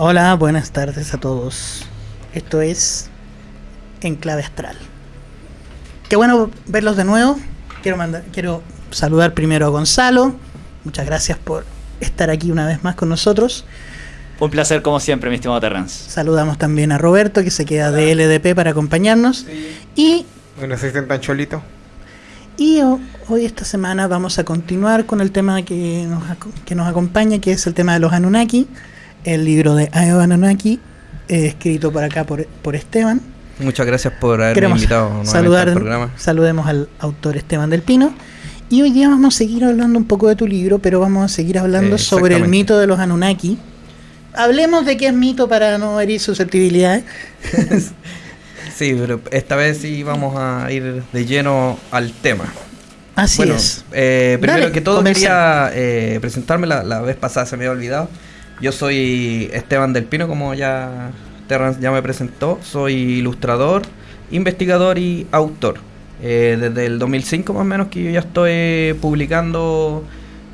Hola, buenas tardes a todos. Esto es Enclave Astral. Qué bueno verlos de nuevo. Quiero, mandar, quiero saludar primero a Gonzalo. Muchas gracias por estar aquí una vez más con nosotros. Un placer como siempre, mi estimado Terrence. Saludamos también a Roberto, que se queda de LDP para acompañarnos. Y Bueno, se tan cholito. Y ho- hoy esta semana vamos a continuar con el tema que nos, que nos acompaña, que es el tema de los Anunnaki, el libro de Ayo Anunnaki, eh, escrito por acá por, por Esteban. Muchas gracias por haberme Queremos invitado saludar, al programa. saludemos al autor Esteban del Pino. Y hoy día vamos a seguir hablando un poco de tu libro, pero vamos a seguir hablando Eh, sobre el mito de los Anunnaki. Hablemos de qué es mito para no herir susceptibilidades. Sí, pero esta vez sí vamos a ir de lleno al tema. Así bueno, es. eh, primero Dale, que todo comenzamos. quería eh, presentarme, la, la vez pasada se me había olvidado. Yo soy Esteban del Pino, como ya Terrence ya me presentó. Soy ilustrador, investigador y autor. Eh, desde el 2005 más o menos que yo ya estoy publicando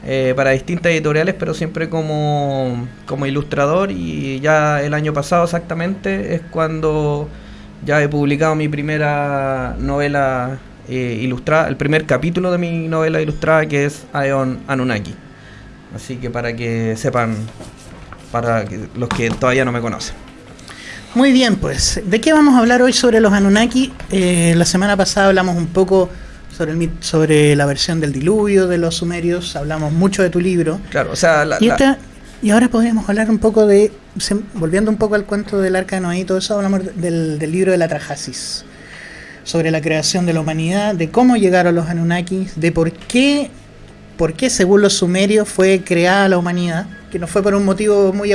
eh, para distintas editoriales, pero siempre como, como ilustrador y ya el año pasado exactamente es cuando ya he publicado mi primera novela eh, ilustrada, el primer capítulo de mi novela ilustrada que es Aeon Anunnaki. Así que para que sepan, para los que todavía no me conocen. Muy bien, pues, ¿de qué vamos a hablar hoy sobre los Anunnaki? Eh, la semana pasada hablamos un poco sobre, el, sobre la versión del diluvio de los sumerios, hablamos mucho de tu libro. Claro, o sea, la- Y, la- esta- y ahora podríamos hablar un poco de, se- volviendo un poco al cuento del arca de Noé y todo eso, hablamos del, del libro de la Trajasis, sobre la creación de la humanidad, de cómo llegaron los Anunnakis, de por qué, por qué según los sumerios fue creada la humanidad, que no fue por un motivo muy...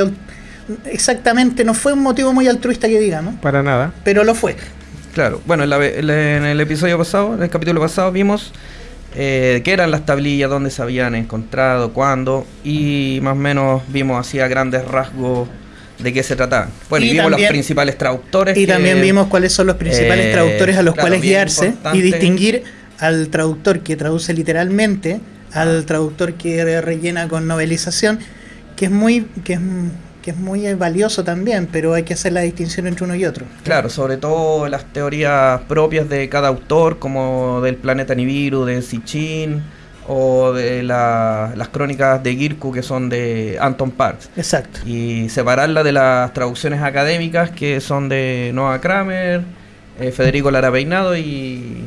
Exactamente, no fue un motivo muy altruista que digamos, Para nada. pero lo fue. Claro, bueno, en, la en el- episodio pasado, en el capítulo pasado, vimos eh, qué eran las tablillas, dónde se habían encontrado, cuándo, y más o menos vimos así a grandes rasgos de qué se trataban. Bueno, y, Y vimos también- los principales traductores. Y que- también vimos cuáles son los principales eh, traductores a los claro, cuales guiarse importante. y distinguir al traductor que traduce literalmente al traductor que rellena con novelización, que es muy que es, que es muy valioso también, pero hay que hacer la distinción entre uno y otro. Claro, sobre todo las teorías propias de cada autor, como del planeta Nibiru, de Sitchin, o de la- las crónicas de Girku, que son de Anton Parks. Exacto. y separarla de las traducciones académicas que son de Noah Kramer, eh, Federico Lara Peinado y,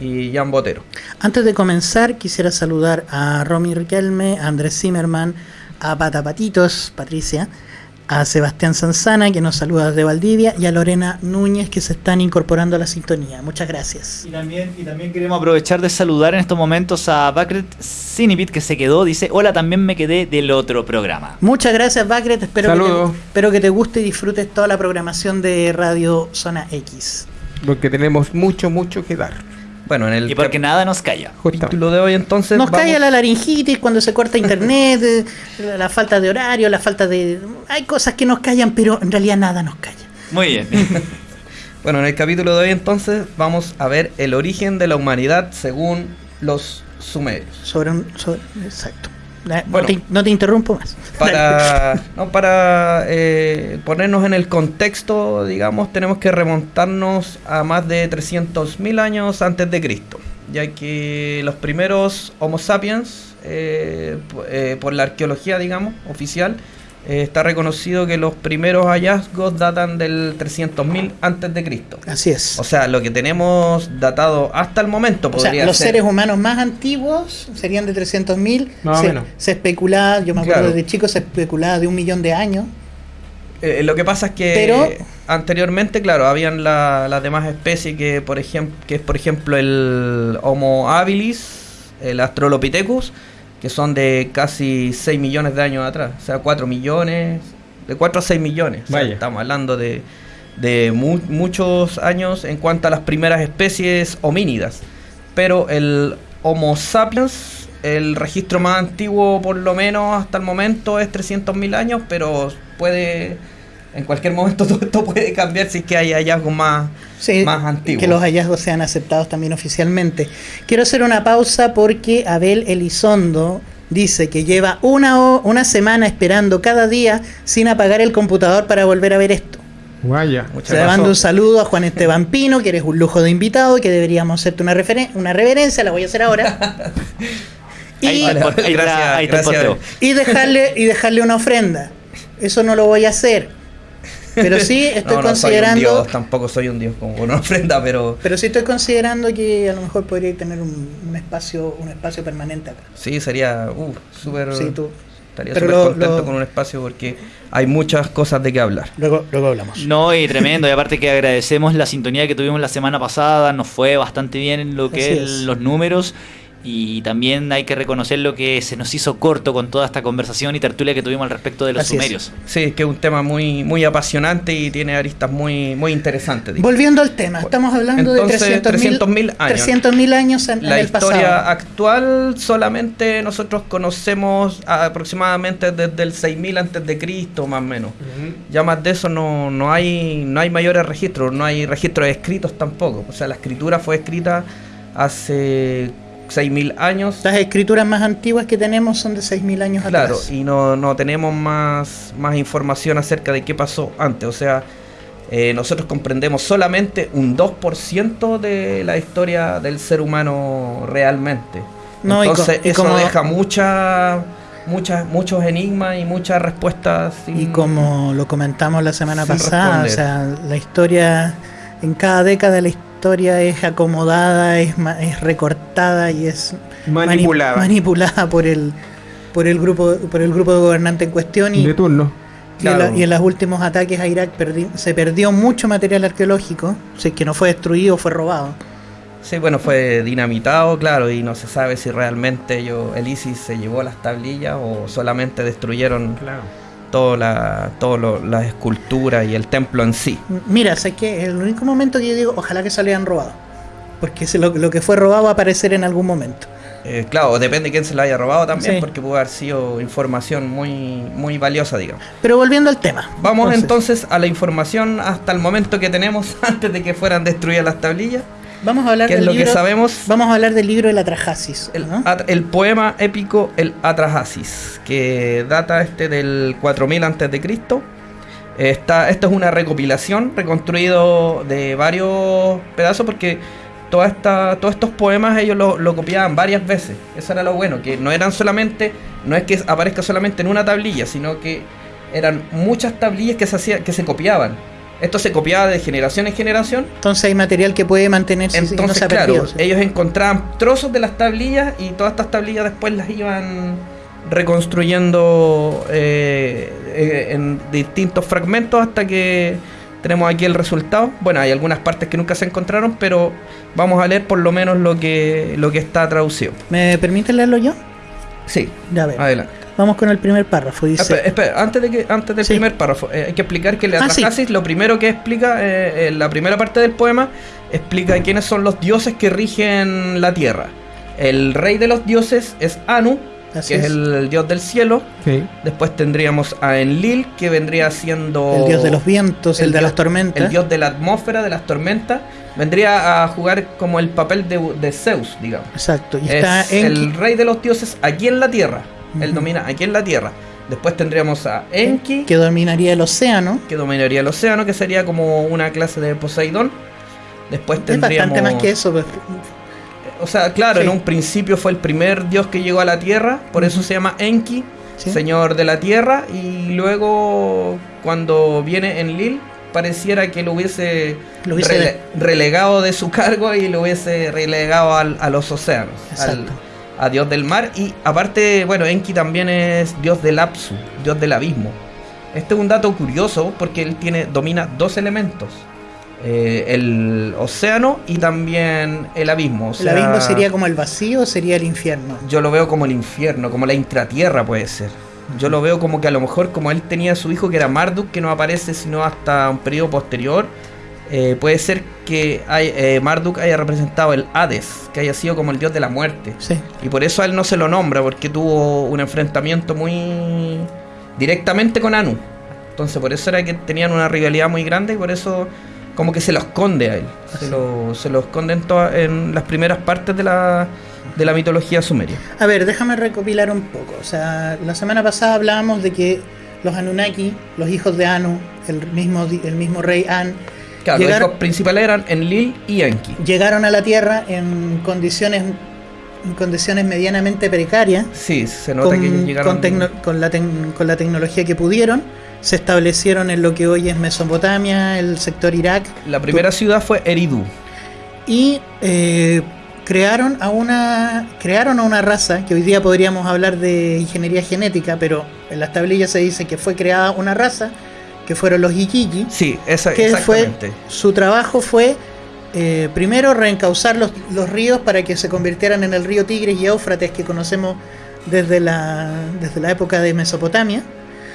y Jan Botero. Antes de comenzar, quisiera saludar a Romy Riquelme, a Andrés Zimmerman, a Patapatitos, Patricia, a Sebastián Sanzana, que nos saluda desde Valdivia, y a Lorena Núñez, que se están incorporando a la sintonía. Muchas gracias. Y también, y también queremos aprovechar de saludar en estos momentos a Bakret Cinipit que se quedó. Dice, hola, también me quedé del otro programa. Muchas gracias, Bacret. Espero, que Saludos. te, espero que te guste y disfrutes toda la programación de Radio Zona X. Porque tenemos mucho, mucho que dar. Bueno, en el Y porque nada nos calla. Capítulo de hoy entonces Nos vamos- cae la laringitis cuando se corta internet, eh, la, la falta de horario, la falta de... Hay cosas que nos callan, pero en realidad nada nos calla. Muy bien. Bueno, en el capítulo de hoy entonces vamos a ver el origen de la humanidad según los sumerios. Sobre un... sobre- exacto. Bueno. no, te, no te interrumpo más. Para, no, para eh, ponernos en el contexto, digamos, tenemos que remontarnos a más de 300.000 años antes de Cristo, ya que los primeros Homo sapiens, eh, eh, por la arqueología, digamos, oficial, eh, está reconocido que los primeros hallazgos datan del 300.000 antes de Cristo. Así es. O sea, lo que tenemos datado hasta el momento O sea, podría los ser seres humanos más antiguos serían de 300.000. Más o se, menos. se especulaba, yo me acuerdo Claro. desde chico, se especulaba de un millón de años. Eh, lo que pasa es que Pero- anteriormente, claro, habían la- las demás especies que, por ejemplo, que es por ejemplo el Homo habilis, el Australopithecus, que son de casi 6 millones de años atrás, o sea, 4 millones, de 4 a 6 millones. O sea, Vaya. estamos hablando de, de mu- muchos años en cuanto a las primeras especies homínidas. Pero el Homo sapiens, el registro más antiguo por lo menos hasta el momento es 300.000 años, pero puede, en cualquier momento todo esto puede cambiar si es que hay hallazgos más, Sí, más antiguos. que los hallazgos sean aceptados también oficialmente. Quiero hacer una pausa porque Abel Elizondo dice que lleva una, ho- una semana esperando cada día sin apagar el computador para volver a ver esto. Guaya. Muchas gracias. mando un saludo a Juan Esteban Pino, que eres un lujo de invitado y que deberíamos hacerte una, referen- una reverencia, la voy a hacer ahora. y, Ahí, Vale, ahí gracias, ahí gracias. y dejarle, y dejarle una ofrenda. Eso no lo voy a hacer. Pero sí estoy no, no soy un considerando. dios, tampoco soy un dios como una ofrenda, pero Pero sí estoy considerando que a lo mejor podría tener un, un espacio un espacio permanente acá. sí sería uh, súper Sí, tú. estaría súper contento lo- con un espacio porque hay muchas cosas de qué hablar. Luego, luego hablamos. No, y tremendo. Y aparte que agradecemos la sintonía que tuvimos la semana pasada. Nos fue bastante bien en lo que es es. los números. Y también hay que reconocer lo que se nos hizo corto con toda esta conversación y tertulia que tuvimos al respecto de los Así es. sumerios. Sí, es que es un tema muy muy apasionante y tiene aristas muy muy interesantes. Volviendo al tema, estamos hablando Entonces, de 300.000 300.000 años. 300.000 años en, en La el historia pasado. actual solamente nosotros conocemos aproximadamente desde el 6000 antes de Cristo más o menos. Ya más de eso no, no hay no hay mayores registros, no hay registros escritos tampoco. O sea, la escritura fue escrita hace 6000 años. Las escrituras más antiguas que tenemos son de 6.000 años Claro, atrás. y no, no tenemos más, más información acerca de qué pasó antes. O sea, eh, nosotros comprendemos solamente un 2% de la historia del ser humano realmente. No, y Entonces, y eso deja muchas, muchas, muchos enigmas y muchas respuestas. sin- Y como lo comentamos la semana pasada, o sea, la historia, en cada década la historia es acomodada, es, ma- es recortada y es mani- Manipulada. manipulada por el por el grupo por el grupo de gobernante en cuestión y, De turno. y en la- Claro. y en los últimos ataques a Irak perdi- se perdió mucho material arqueológico, si es que no fue destruido, fue robado. Sí, bueno, fue dinamitado, claro, y no se sabe si realmente ellos, el ISIS se llevó las tablillas o solamente destruyeron Claro. Todas la, las esculturas y el templo en sí. Mira, sé que el único momento que yo digo, ojalá que se lo hayan robado. Porque lo, lo que fue robado va a aparecer en algún momento. Eh, claro, depende de quién se lo haya robado también, Sí. porque pudo haber sido información muy, muy valiosa, digamos. Pero volviendo al tema. Vamos entonces a la información hasta el momento que tenemos antes de que fueran destruidas las tablillas. Vamos a hablar ¿Qué es del lo que libro- sabemos? Vamos a hablar del libro. El, ¿no? at- el poema épico El Atrahasis, que data este del 4000 antes de Cristo. Esta, esto es una recopilación reconstruido de varios pedazos porque toda esta, todos estos poemas ellos lo, lo copiaban varias veces. Eso era lo bueno, que no eran solamente, no es que aparezca solamente en una tablilla, sino que eran muchas tablillas que se, hacía, que se copiaban. Esto se copiaba de generación en generación Entonces hay material que puede mantenerse no entonces, ha claro, ellos encontraban trozos de las tablillas y todas estas tablillas después las iban reconstruyendo eh, eh, en distintos fragmentos hasta que tenemos aquí el resultado. Bueno, hay algunas partes que nunca se encontraron, pero vamos a leer por lo menos lo que, lo que está traducido. ¿Me permite leerlo yo? Sí, Ya a ver. adelante. Vamos con el primer párrafo. Dice, Espera, espera, antes, de que, antes del Sí. primer párrafo, eh, hay que explicar que el Ah, sí. Lo primero que explica, eh, en la primera parte del poema, explica quiénes son los dioses que rigen la tierra. El rey de los dioses es Anu, Así que es, es. el dios del cielo. Sí. Después tendríamos a Enlil, que vendría siendo el dios de los vientos, el, de dios- las tormentas. el dios de la atmósfera, de las tormentas. Vendría a jugar como el papel de, de Zeus, digamos. Exacto. Y Es está Enki. el rey de los dioses aquí en la tierra. Él domina aquí en la tierra. Después tendríamos a Enki, que dominaría el océano. que dominaría el océano, que sería como una clase de Poseidón. Después Es tendríamos. bastante más que eso. pues. O sea, claro, Sí. en un principio fue el primer dios que llegó a la tierra, por eso se llama Enki, ¿sí? señor de la tierra, y luego cuando viene Enlil, pareciera que lo hubiese, Lo hubiese- rele- relegado de su cargo y lo hubiese relegado al- a los océanos, al- Exacto. A dios del mar. Y aparte, bueno, Enki también es dios del Apsu, dios del abismo. Este es un dato curioso porque él tiene, domina dos elementos. eh, el océano y también el abismo. o el abismo sería como el vacío o sería el infierno. yo lo veo como el infierno, como la intratierra puede ser. Yo lo veo como que a lo mejor como él tenía a su hijo que era Marduk, que no aparece sino hasta un periodo posterior, eh, puede ser que hay- eh, Marduk haya representado el Hades, que haya sido como el dios de la muerte. Sí. Y por eso a él no se lo nombra, porque tuvo un enfrentamiento muy directamente con Anu. Entonces por eso era que tenían una rivalidad muy grande y por eso como que se lo esconde a él. Se lo, se lo esconde en, todas- en las primeras partes de la, de la mitología sumeria. A ver, déjame recopilar un poco. O sea, la semana pasada hablábamos de que los Anunnaki, los hijos de Anu, el mismo, el mismo rey An, Claro, Llegar- los principales eran Enlil y Enki. llegaron a la Tierra en condiciones, en condiciones medianamente precarias, Sí, se nota que con, llegaron... con con la con la tecnología que pudieron. Se establecieron en lo que hoy es Mesopotamia, el sector Irak, La primera ciudad fue Eridu. y eh, crearon a una crearon a una raza que hoy día podríamos hablar de ingeniería genética pero en las tablillas se dice que fue creada una raza que fueron los Ikiki Sí, esa, que fue exactamente. su trabajo fue eh, primero reencauzar los, los ríos para que se convirtieran en el río Tigris y Éufrates que conocemos desde la desde la época de Mesopotamia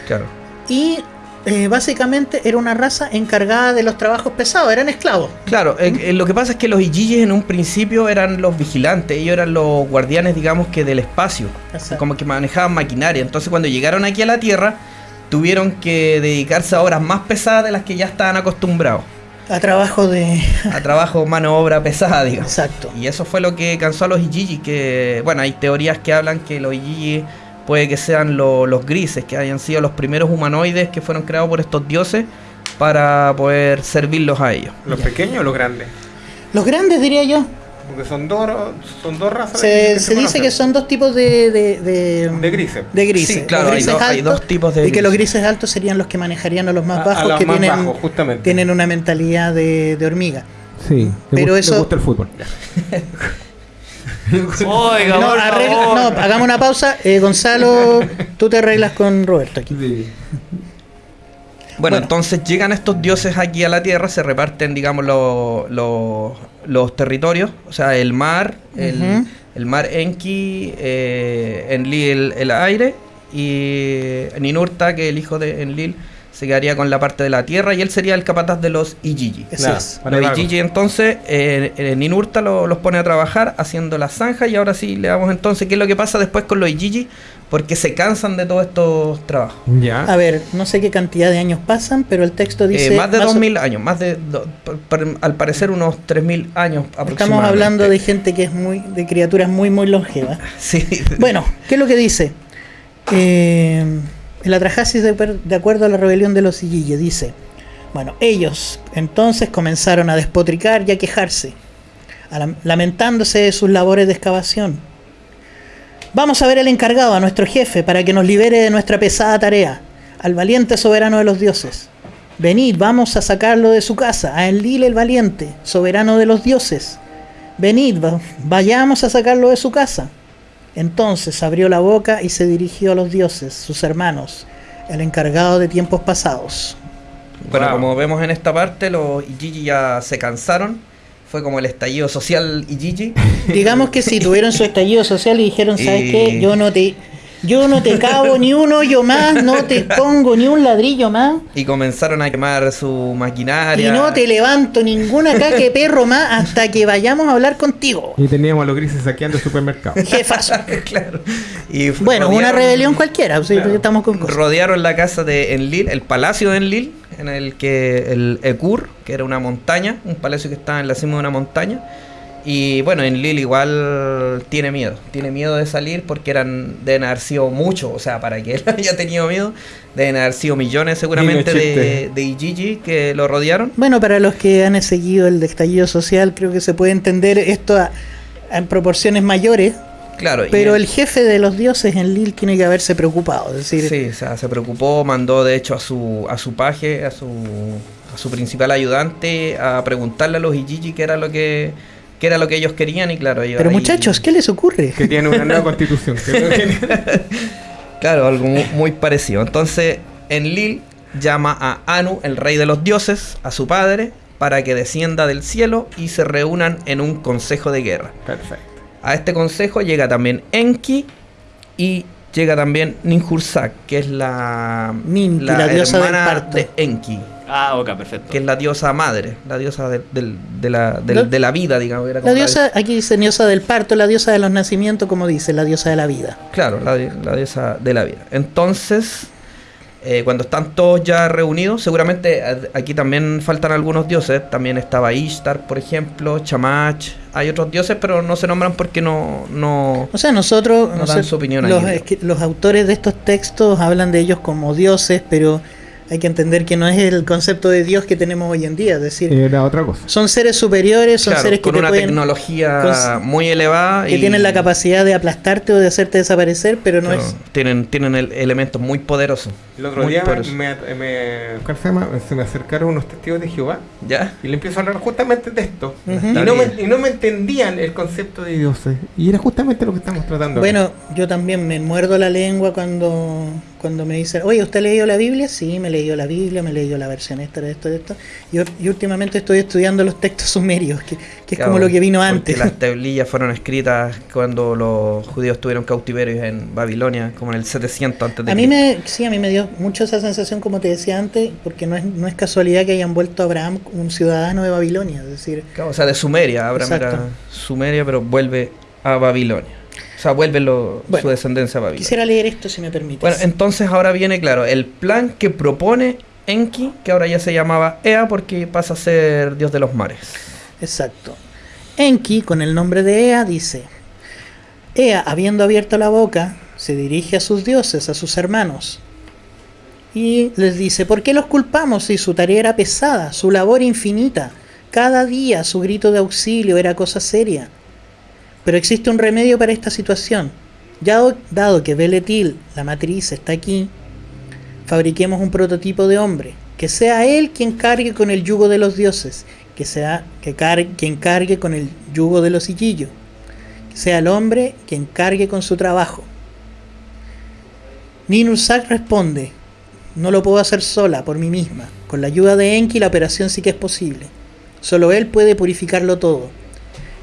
Claro. y eh, básicamente era una raza encargada de los trabajos pesados eran esclavos Claro, eh, eh, lo que pasa es que los Ijijis en un principio eran los vigilantes, ellos eran los guardianes, digamos que del espacio, Exacto. como que manejaban maquinaria. Entonces cuando llegaron aquí a la Tierra, tuvieron que dedicarse a obras más pesadas de las que ya estaban acostumbrados, a trabajo de a trabajo, mano de obra pesada, digamos. exacto Y eso fue lo que cansó a los Ijiji, que, bueno, hay teorías que hablan que los Ijiji puede que sean lo- los grises, que hayan sido los primeros humanoides que fueron creados por estos dioses para poder servirlos a ellos. ¿Los pequeños o los grandes? los grandes diría yo Porque son dos, son dos razas. Se, que se dice conocen. que son dos tipos de, de, de, De grises. de grises. Sí, claro, Los hay grises dos- hay altos dos tipos de Y que los grises. grises altos serían los que manejarían a los más A- a bajos, los que más tienen, bajos, justamente. tienen una mentalidad de, de hormiga. Sí, Pero le, eso- le gusta el fútbol. Oiga, No, arregla- no, hagamos una pausa. Eh, Gonzalo, tú te arreglas con Roberto aquí. Sí. Bueno, Bueno. entonces llegan estos dioses aquí a la Tierra, se reparten, digamos, lo- lo- los territorios, o sea, el mar, el, mar Enki, eh, Enlil el, aire y Ninurta, que el hijo de Enlil, se quedaría con la parte de la tierra y él sería el capataz de los Ijiji. Es. para Los. Ijiji entonces, eh, eh, Ninurta lo- los pone a trabajar haciendo la zanja y ahora sí le damos entonces qué es lo que pasa después con los Ijiji, porque se cansan de todos estos trabajos. Ya. A ver, no sé qué cantidad de años pasan, pero el texto Eh, dice... más de o- 2000 años, más de, do- al parecer unos 3000 años aproximadamente. Estamos hablando de gente que es muy... de criaturas muy, muy longevas. Sí. Bueno, ¿qué es lo que dice? Eh, el Atrahasis, de, per- de acuerdo a la rebelión de los Igille, dice: Bueno, ellos entonces comenzaron a despotricar y a quejarse, a lam- lamentándose de sus labores de excavación. Vamos a ver al encargado, a nuestro jefe, para que nos libere de nuestra pesada tarea, al valiente soberano de los dioses. Venid, vamos a sacarlo de su casa, a Enlil el valiente, soberano de los dioses. Venid, va- vayamos a sacarlo de su casa. Entonces abrió la boca y se dirigió a los dioses, sus hermanos, el encargado de tiempos pasados. Bueno, Wow. como vemos en esta parte, los Ijiji ya se cansaron. Fue como el estallido social Ijiji. Digamos que si tuvieron su estallido social y dijeron, ¿sabes Y- qué? Yo no te, yo no te cabo ni un hoyo más, no te pongo ni un ladrillo más, Y comenzaron a quemar su y maquinaria. no te levanto ninguna caque perro más hasta que vayamos a hablar contigo. Y teníamos a los grises saqueando el supermercado. Jefazo. claro. Y Bueno, una rebelión cualquiera, o sea, estamos con cosas. Rodearon la casa de Enlil, el palacio de Enlil, en el que el Ekur, que era una montaña, un palacio que estaba en la cima de una montaña. Y bueno, Enlil igual tiene miedo, tiene miedo de salir porque eran deben haber sido muchos, o sea, para que él haya tenido miedo, deben haber sido millones seguramente de, de Ijiji que lo rodearon. Bueno, para los que han seguido el estallido social, creo que se puede entender esto a- en proporciones mayores, Claro, pero el jefe de los dioses en Lil tiene que haberse preocupado. Es decir, Sí, o sea, se preocupó, mandó de hecho a su, a su paje, a su, a su principal ayudante, a preguntarle a los Ijiji qué era lo que, qué era lo que ellos querían y claro, ellos pero ahí- muchachos, ¿qué les ocurre? que tiene una nueva constitución. que- Claro, algo mu- muy, parecido. Entonces, Enlil llama a Anu, el rey de los dioses, a su padre, para que descienda del cielo y se reúnan en un consejo de guerra. Perfecto. A este consejo llega también Enki y llega también Ninhursag, que es la, Ninti, la diosa del hermana parto. de Enki, Ah, ok, perfecto. que es la diosa madre, la diosa de, del- de la, de la vida, digamos. era La diosa, aquí dice diosa del parto, la diosa de los nacimientos, como dice, la diosa de la vida. Claro, la, la diosa de la vida. Entonces, Eh, cuando están todos ya reunidos, seguramente aquí también faltan algunos dioses. También estaba Ishtar, por ejemplo, Chamach. Hay otros dioses, pero no se nombran porque no. no O sea, nosotros, No dan su opinión ahí, los, creo. es que los autores de estos textos hablan de ellos como dioses, pero hay que entender que no es el concepto de Dios que tenemos hoy en día. Es decir, Era otra cosa. son seres superiores, son Claro, seres que, con te una pueden- tecnología muy elevada. que y- tienen la capacidad de aplastarte o de hacerte desaparecer, pero no claro, es... tienen, tienen el- elementos muy poderosos. El otro Muy día me, poderosos. me- me- ¿cuál se, llama? se me acercaron unos testigos de Jehová ¿Ya? y le empiezo a hablar justamente de esto. Y, no me, y no me entendían el concepto de dioses. Y era justamente lo que estamos tratando. acá. Bueno, yo también me muerdo la lengua cuando, cuando me dicen, oye, ¿usted ha leído la Biblia? Sí, me he leído la Biblia, me he leído la versión esta, de esto, de esto. Y, y últimamente estoy estudiando los textos sumerios, que, que es como lo que vino antes. Las tablillas fueron escritas cuando los judíos tuvieron cautiverios en Babilonia, como en el 700 antes de A mí me, sí, a mí me dio mucho esa sensación, como te decía antes, porque no es, no es casualidad que hayan vuelto a Abraham un ciudadano de Babilonia. Es decir, Claro, o sea, de Sumeria. Abraham era. Sumeria, pero vuelve a Babilonia. O sea, vuelve lo- Bueno, su descendencia a Babilonia. quisiera leer esto si me permites. Bueno, entonces ahora viene, claro, el plan que propone Enki, que ahora ya se llamaba Ea porque pasa a ser dios de los mares. Exacto. Enki, con el nombre de Ea, dice, Ea, habiendo abierto la boca, se dirige a sus dioses, a sus hermanos, y les dice, ¿por qué los culpamos si su tarea era pesada, su labor infinita? Cada día su grito de auxilio era cosa seria. Pero existe un remedio para esta situación. Ya do- dado que Beletil, la matriz, está aquí, fabriquemos un prototipo de hombre, que sea él quien cargue con el yugo de los dioses, que sea que quien cargue con el yugo de los Illillo, que sea el hombre quien cargue con su trabajo. Ninursak responde, no lo puedo hacer sola, por mí misma. Con la ayuda de Enki la operación sí que es posible. Solo él puede purificarlo todo.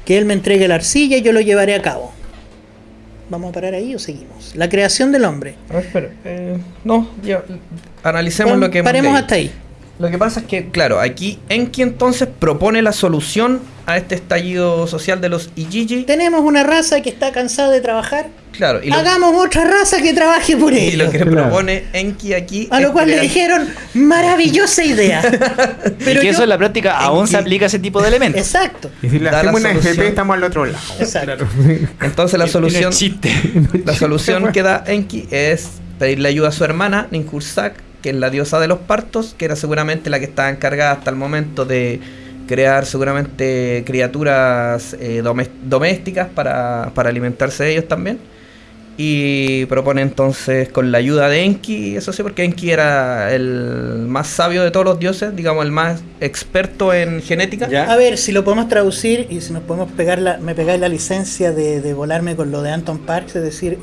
Que él me entregue la arcilla y yo lo llevaré a cabo. ¿Vamos a parar ahí o seguimos? La creación del hombre. A ver, espera, eh, no, ya, analicemos lo que hemos Paremos leído. hasta ahí. Lo que pasa es que, claro, aquí Enki entonces propone la solución a este estallido social de los Ijiji. Tenemos una raza que está cansada de trabajar. Claro, y lo, Hagamos otra raza que trabaje por y ellos. lo que Claro. propone Enki aquí. A lo cual le dijeron, maravillosa idea. y que eso en la práctica aún se aplica a ese tipo de elementos. Exacto. y si le da la hacemos una. FP, estamos al otro lado. Exacto. Entonces la Y no solución. es chiste. La solución que da Enki es pedirle ayuda a su hermana, Ninhursag, que es la diosa de los partos, que era seguramente la que estaba encargada hasta el momento de crear seguramente criaturas eh, domésticas para, para alimentarse de ellos también. Y propone entonces con la ayuda de Enki, eso sí, porque Enki era el más sabio de todos los dioses, digamos el más experto en genética. Ya. A ver, si lo podemos traducir y si nos podemos pegar la, me pegáis la licencia de, de volarme con lo de Anton Parks, es decir,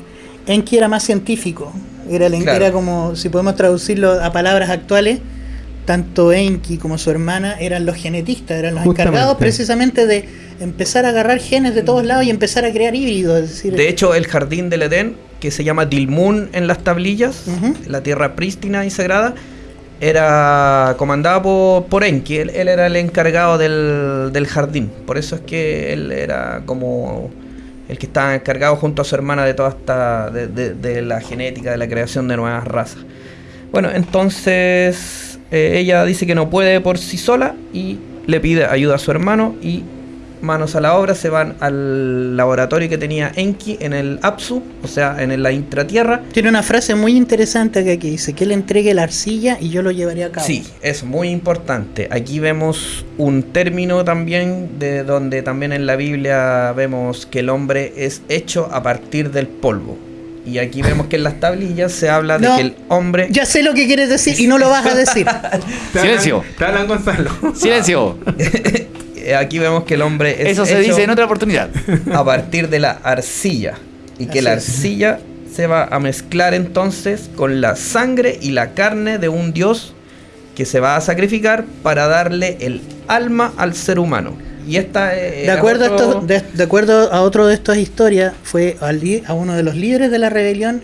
Enki era más científico. Era, el- Claro. era como, si podemos traducirlo a palabras actuales, tanto Enki como su hermana eran los genetistas, eran los Justamente. encargados precisamente de empezar a agarrar genes de todos lados y empezar a crear híbridos. Es decir, De hecho, el jardín del Edén, que se llama Dilmun en las tablillas, la tierra prístina y sagrada, era comandado por, por Enki. Él, él era el encargado del, del jardín. Por eso es que él era como el que estaba encargado junto a su hermana de toda esta. de, de- la genética, de la creación de nuevas razas. Bueno, entonces eh, ella dice que no puede por sí sola y le pide ayuda a su hermano y manos a la obra se van al laboratorio que tenía Enki en el Apsu, o sea, en la intratierra. Tiene una frase muy interesante acá que dice que él entregue la arcilla y yo lo llevaré a cabo. Sí, es muy importante. Aquí vemos un término también de donde también en la Biblia vemos que el hombre es hecho a partir del polvo. Y aquí vemos que en las tablillas se habla de No, que el hombre Ya sé lo que quieres decir y no lo vas a decir. Silencio. Te hablan Gonzalo. Silencio. eh, aquí vemos que el hombre es Eso se hecho dice en otra oportunidad. a partir de la arcilla y que Así la es. arcilla se va a mezclar entonces con la sangre y la carne de un dios que se va a sacrificar para darle el alma al ser humano. Y esta eh, De acuerdo, a otro- estos- de, de acuerdo a otro de estas historias, fue al a uno de los líderes de la rebelión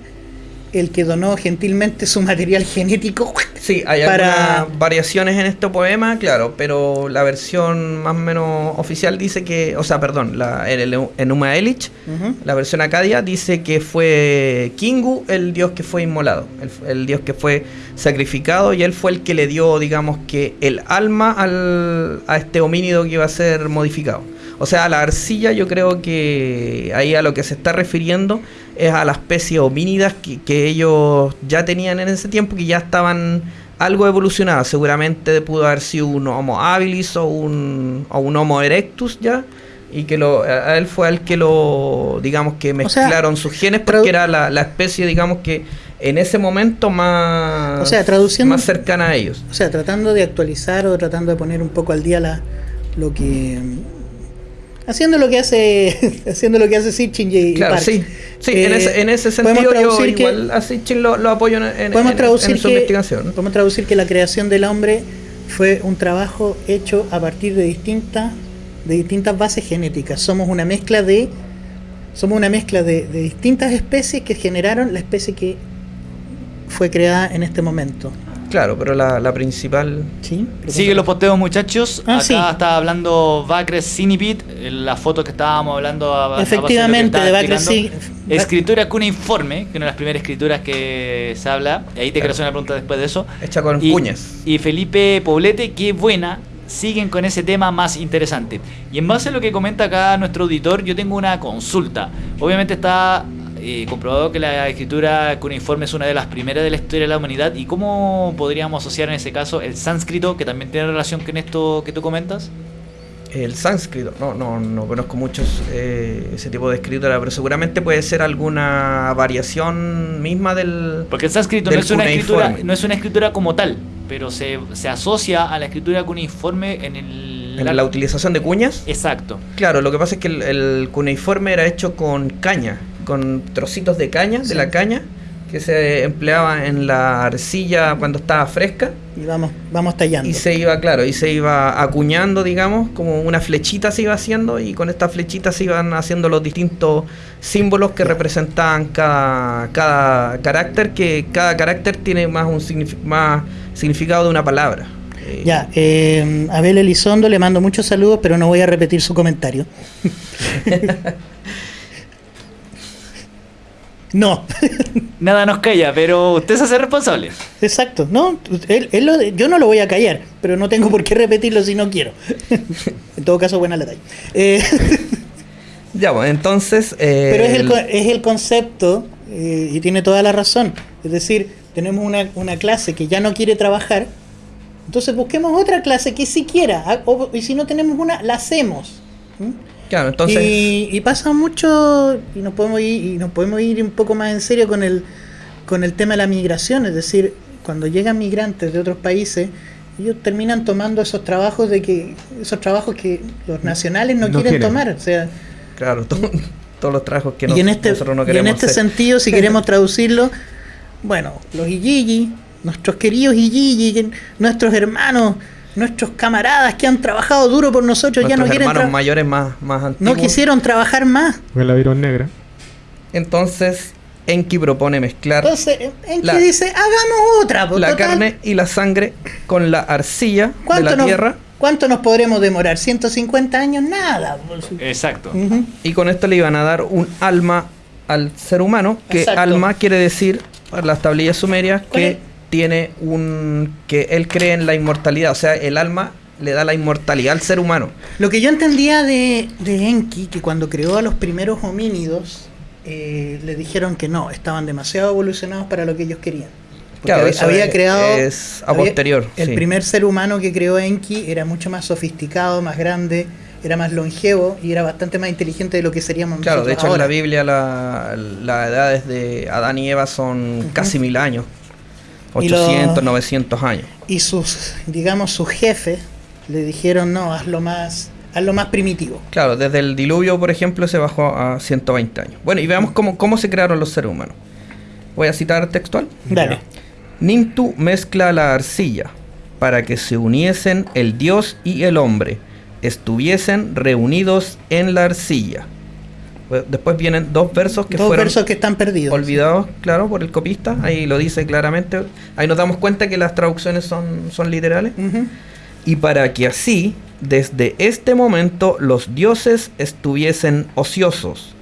el que donó gentilmente su material genético. Sí, hay Para- algunas variaciones en este poema, claro, pero la versión más o menos oficial dice que, o sea, perdón, la, el, el Ujú. la versión acadia dice que fue Kingu el dios que fue inmolado, el, el dios que fue sacrificado y él fue el que le dio, digamos que, el alma al, a este homínido que iba a ser modificado. O sea, la arcilla yo creo que ahí a lo que se está refiriendo es a la especie homínidas que, que ellos ya tenían en ese tiempo, que ya estaban algo evolucionadas. Seguramente pudo haber sido un Homo habilis o un, o un Homo erectus ya. Y que lo, a él fue el que lo, digamos que sea, mezclaron sus genes porque era la, la especie, digamos que en ese momento más, O sea, traduciendo- más cercana a ellos. O sea, tratando de actualizar o tratando de poner un poco al día la, lo que. Haciendo lo que hace. haciendo lo que hace Sitchin y Claro, sí. Sí, Eh, en, ese, en ese podemos sentido yo traducir que- igual a Sitchin lo, lo apoyo en, en- podemos traducir en su que, investigación. podemos traducir que la creación del hombre fue un trabajo hecho a partir de distintas de distintas bases genéticas. Somos una mezcla de somos una mezcla de, de distintas especies que generaron la especie que fue creada en este momento. Claro, pero la, la principal... ¿Sí? Sigue los posteos, muchachos. Ah, Acá sí. está hablando Bacres Cinipit, la foto que estábamos hablando. a- Efectivamente, de Bacres. Cin- Escritura cuneiforme, que es una de las primeras escrituras que se habla. Y ahí te quiero Claro. hacer una pregunta después de eso. Hecha con y, cuñas. Y Felipe Poblete, qué buena. Siguen con ese tema más interesante. Y en base a lo que comenta acá nuestro auditor, yo tengo una consulta. Obviamente está eh, comprobado que la escritura cuneiforme es una de las primeras de la historia de la humanidad. ¿Y cómo podríamos asociar en ese caso el sánscrito, que también tiene relación con esto que tú comentas? El sánscrito, no, no, no conozco muchos eh, ese tipo de escritura, pero seguramente puede ser alguna variación misma del... Porque el sánscrito no es, una escritura, no es una escritura como tal, pero se, se asocia a la escritura cuneiforme en el... la utilización de cuñas. Exacto. Claro, lo que pasa es que el, el cuneiforme era hecho con caña, con trocitos de caña, Sí. de la caña, que se empleaba en la arcilla cuando estaba fresca. Y vamos, vamos tallando. Y se iba, claro, y se iba acuñando, digamos, como una flechita se iba haciendo, y con estas flechitas se iban haciendo los distintos símbolos que representaban cada, cada carácter, que cada carácter tiene más un signifi- más significado de una palabra. Eh, Ya, eh, Abel Elizondo le mando muchos saludos, pero no voy a repetir su comentario. no, Nada nos calla, pero usted se hace responsable. exacto. No, él, él lo- yo no lo voy a callar, pero no tengo por qué repetirlo si no quiero. en todo caso, buena la talla. Eh, Ya, bueno, entonces... eh, pero es el, co- es el concepto, eh, y tiene toda la razón. Es decir, tenemos una, una clase que ya no quiere trabajar, entonces busquemos otra clase que sí quiera. ah, o- y si no tenemos una, la hacemos. ¿Mm? Claro, entonces... y, y pasa mucho, y nos podemos ir, y nos podemos ir un poco más en serio con el, con el tema de la migración, es decir, cuando llegan migrantes de otros países, ellos terminan tomando esos trabajos de que, esos trabajos que los nacionales no, No quieren, quieren. tomar. O sea, Claro, to- todos los trabajos que y nos- en este, nosotros no y en queremos este hacer. sentido, si queremos traducirlo, bueno, los Iyiji, nuestros queridos que- nuestros hermanos, nuestros camaradas que han trabajado duro por nosotros, ya no quieren hermanos mayores más, más no antiguos. quisieron trabajar más. Porque la vieron negra. Entonces, Enki propone mezclar Entonces, Enki La- dice, hagamos otra. pues, la total, carne y la sangre con la arcilla de ¿cuánto la nos, tierra ¿Cuánto nos podremos demorar? ¿150 años? Nada. pues. Exacto. Ujú. y con esto le iban a dar un alma al ser humano, que Exacto. alma quiere decir, para las tablillas sumerias, que tiene un... que él cree en la inmortalidad, o sea, el alma le da la inmortalidad al ser humano. Lo que yo entendía de, de Enki, que cuando creó a los primeros homínidos, eh, le dijeron que no, estaban demasiado evolucionados para lo que ellos querían. Porque Claro, había, es- creado. es a había- posterior, El sí. primer ser humano que creó Enki era mucho más sofisticado, más grande, era más longevo y era bastante más inteligente de lo que seríamos Claro, de nosotros hecho en la Biblia la, la edades de Adán y Eva son casi mil años. Y lo- 800, 900 años. Y sus, digamos, sus jefes le dijeron, no, hazlo más, hazlo más primitivo. Claro, desde el diluvio, por ejemplo, se bajó a 120 años. Bueno, y veamos cómo, cómo se crearon los seres humanos. Voy a citar textual. Dale. Nintu mezcla la arcilla para que se uniesen el dios y el hombre, estuviesen reunidos en la arcilla. Pues Después vienen dos versos que Dos fueron versos que están perdidos. olvidados, claro, por el copista. Ahí lo dice claramente. Ahí nos damos cuenta que las traducciones son, son literales. Y para que así, desde este momento, los dioses estuviesen ociosos.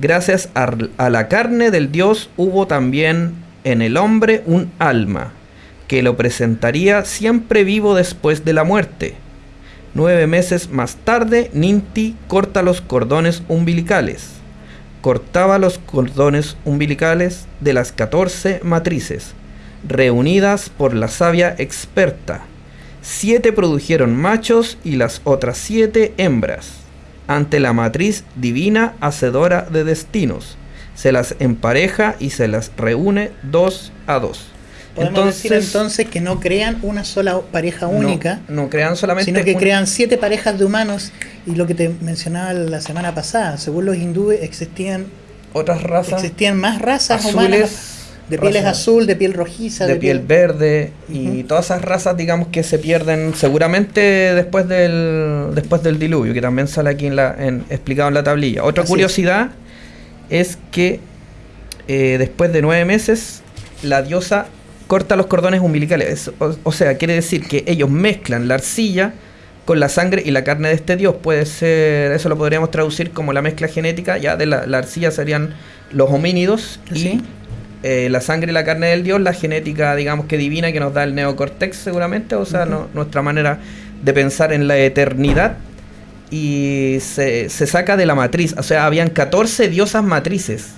Gracias a, a la carne del dios hubo también en el hombre un alma, que lo presentaría siempre vivo después de la muerte. Nueve meses más tarde, Ninti corta los cordones umbilicales. Cortaba los cordones umbilicales de las 14 matrices, reunidas por la sabia experta. Siete produjeron machos y las otras siete hembras. Ante la matriz divina hacedora de destinos, se las empareja y se las reúne dos a dos. Podemos decir entonces que no crean una sola pareja única, No, crean solamente sino que un- crean siete parejas de humanos. Y lo que te mencionaba la semana pasada, según los hindúes existían, otras razas existían más razas azules, humanas de pieles azul, de piel rojiza, de piel verde y todas esas razas digamos que se pierden seguramente después del después del diluvio que también sale aquí en la en- explicado en la tablilla otra Así es. curiosidad es, que eh, después de nueve meses la diosa corta los cordones umbilicales. Es- o, o sea quiere decir que ellos mezclan la arcilla con la sangre y la carne de este dios. Puede ser eso lo podríamos traducir como la mezcla genética ya de la, la arcilla serían los homínidos y Sí. eh, la sangre y la carne del dios, la genética, digamos que divina que nos da el neocortex seguramente, o sea, no- nuestra manera de pensar en la eternidad. Y se, se saca de la matriz, o sea, habían 14 diosas matrices.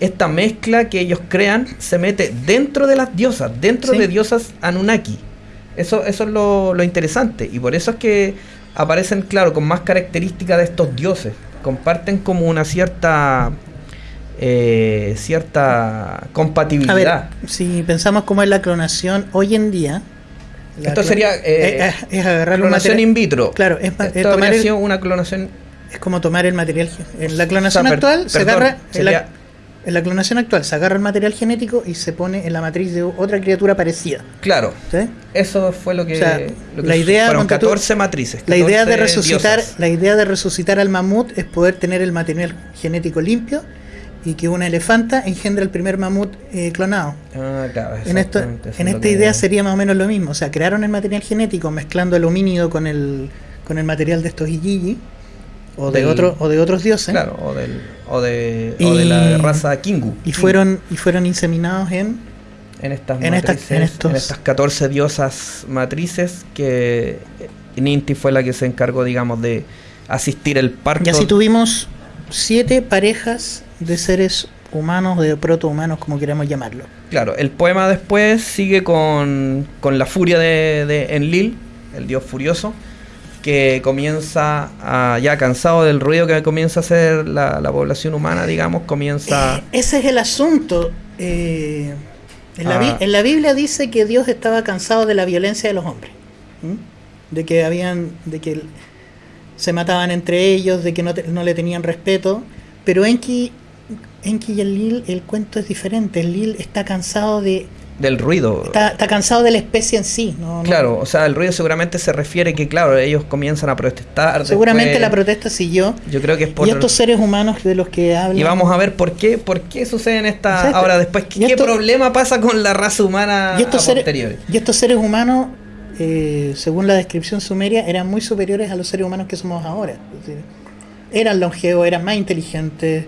Esta mezcla que ellos crean se mete dentro de las diosas, dentro Sí. de diosas Anunnaki. Eso, eso es lo, lo interesante y por eso es que aparecen, claro, con más características de estos dioses. Comparten como una cierta eh, cierta A ver, compatibilidad. si pensamos cómo es la clonación hoy en día, la Esto sería, eh, es, es agarrar clonación in vitro. Claro, es, tomar el- una clonación. es como tomar el material. En la clonación O sea, per- actual se agarra. la- en la clonación actual se agarra el material genético y se pone en la matriz de otra criatura parecida. Claro, ¿sí? eso fue lo que. O sea, lo que la idea, fueron ponte tú, 14 matrices. La idea de 14 resucitar, diosas. la idea de resucitar al mamut es poder tener el material genético limpio y que una elefanta engendre el primer mamut eh, clonado. Ah, claro, En, esto, esta idea sería más o menos lo mismo. O sea, crearon el material genético mezclando el homínido con el, con el material de estos Igigi o de, otro, o de otros dioses. Claro, o, del, o, de, o de la raza Kingu. Y fueron, y fueron inseminados en. en estas en matrices, en estos- en estas 14 diosas matrices que Ninti fue la que se encargó, digamos, de asistir el parto. Y así tuvimos siete parejas de seres humanos, de protohumanos, como queramos llamarlo. Claro, el poema después sigue con, con la furia de, de Enlil, el dios furioso, que comienza, a, ya cansado del ruido que comienza a hacer la, la población humana, digamos, comienza... Eh, ese es el asunto. Eh, en, la Ah. En la Biblia dice que Dios estaba cansado de la violencia de los hombres. De que habían. de que se mataban entre ellos, de que no, te- no le tenían respeto. Pero Enki, Enki y el Lil, el cuento es diferente. El Lil está cansado de. Del ruido. Está, está cansado de la especie en sí. No, no- Claro, o sea, el ruido seguramente se refiere que, claro, ellos comienzan a protestar. seguramente después- la protesta siguió. Yo creo que es por... Y estos seres humanos de los que hablan. Y vamos a ver por qué, por qué suceden estas... Exacto. Ahora después, ¿qué, esto- problema pasa con la raza humana Y estos, a seres, posteriori? y estos seres humanos, eh, según la descripción sumeria, eran muy superiores a los seres humanos que somos ahora. Es decir, eran longevos, eran más inteligentes.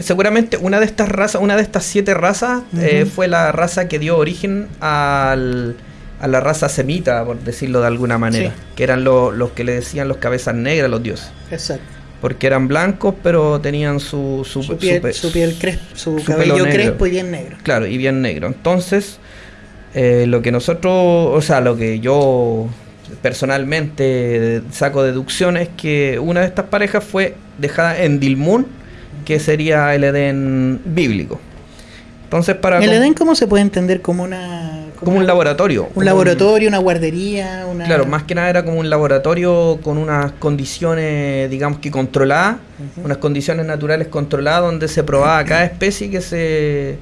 Seguramente una de estas razas, una de estas siete razas, eh, fue la raza que dio origen al, a la raza semita, por decirlo de alguna manera. Sí. Que eran lo- los que le decían los cabezas negras, los dioses. Exacto. Porque eran blancos, pero tenían su, su, Su, piel, pe- su piel cresp- su, su cabello crespo y bien negro. Claro, y bien negro. Entonces, eh, lo que nosotros, o sea, lo que yo personalmente saco deducción es que una de estas parejas fue dejada en Dilmun, que sería el Edén bíblico. Entonces, para ¿El Edén cómo se puede entender como una... como un laboratorio. como Un laboratorio, una guardería, una... Claro, más que nada era como un laboratorio con unas condiciones, digamos que controladas, unas condiciones naturales controladas donde se probaba cada especie que se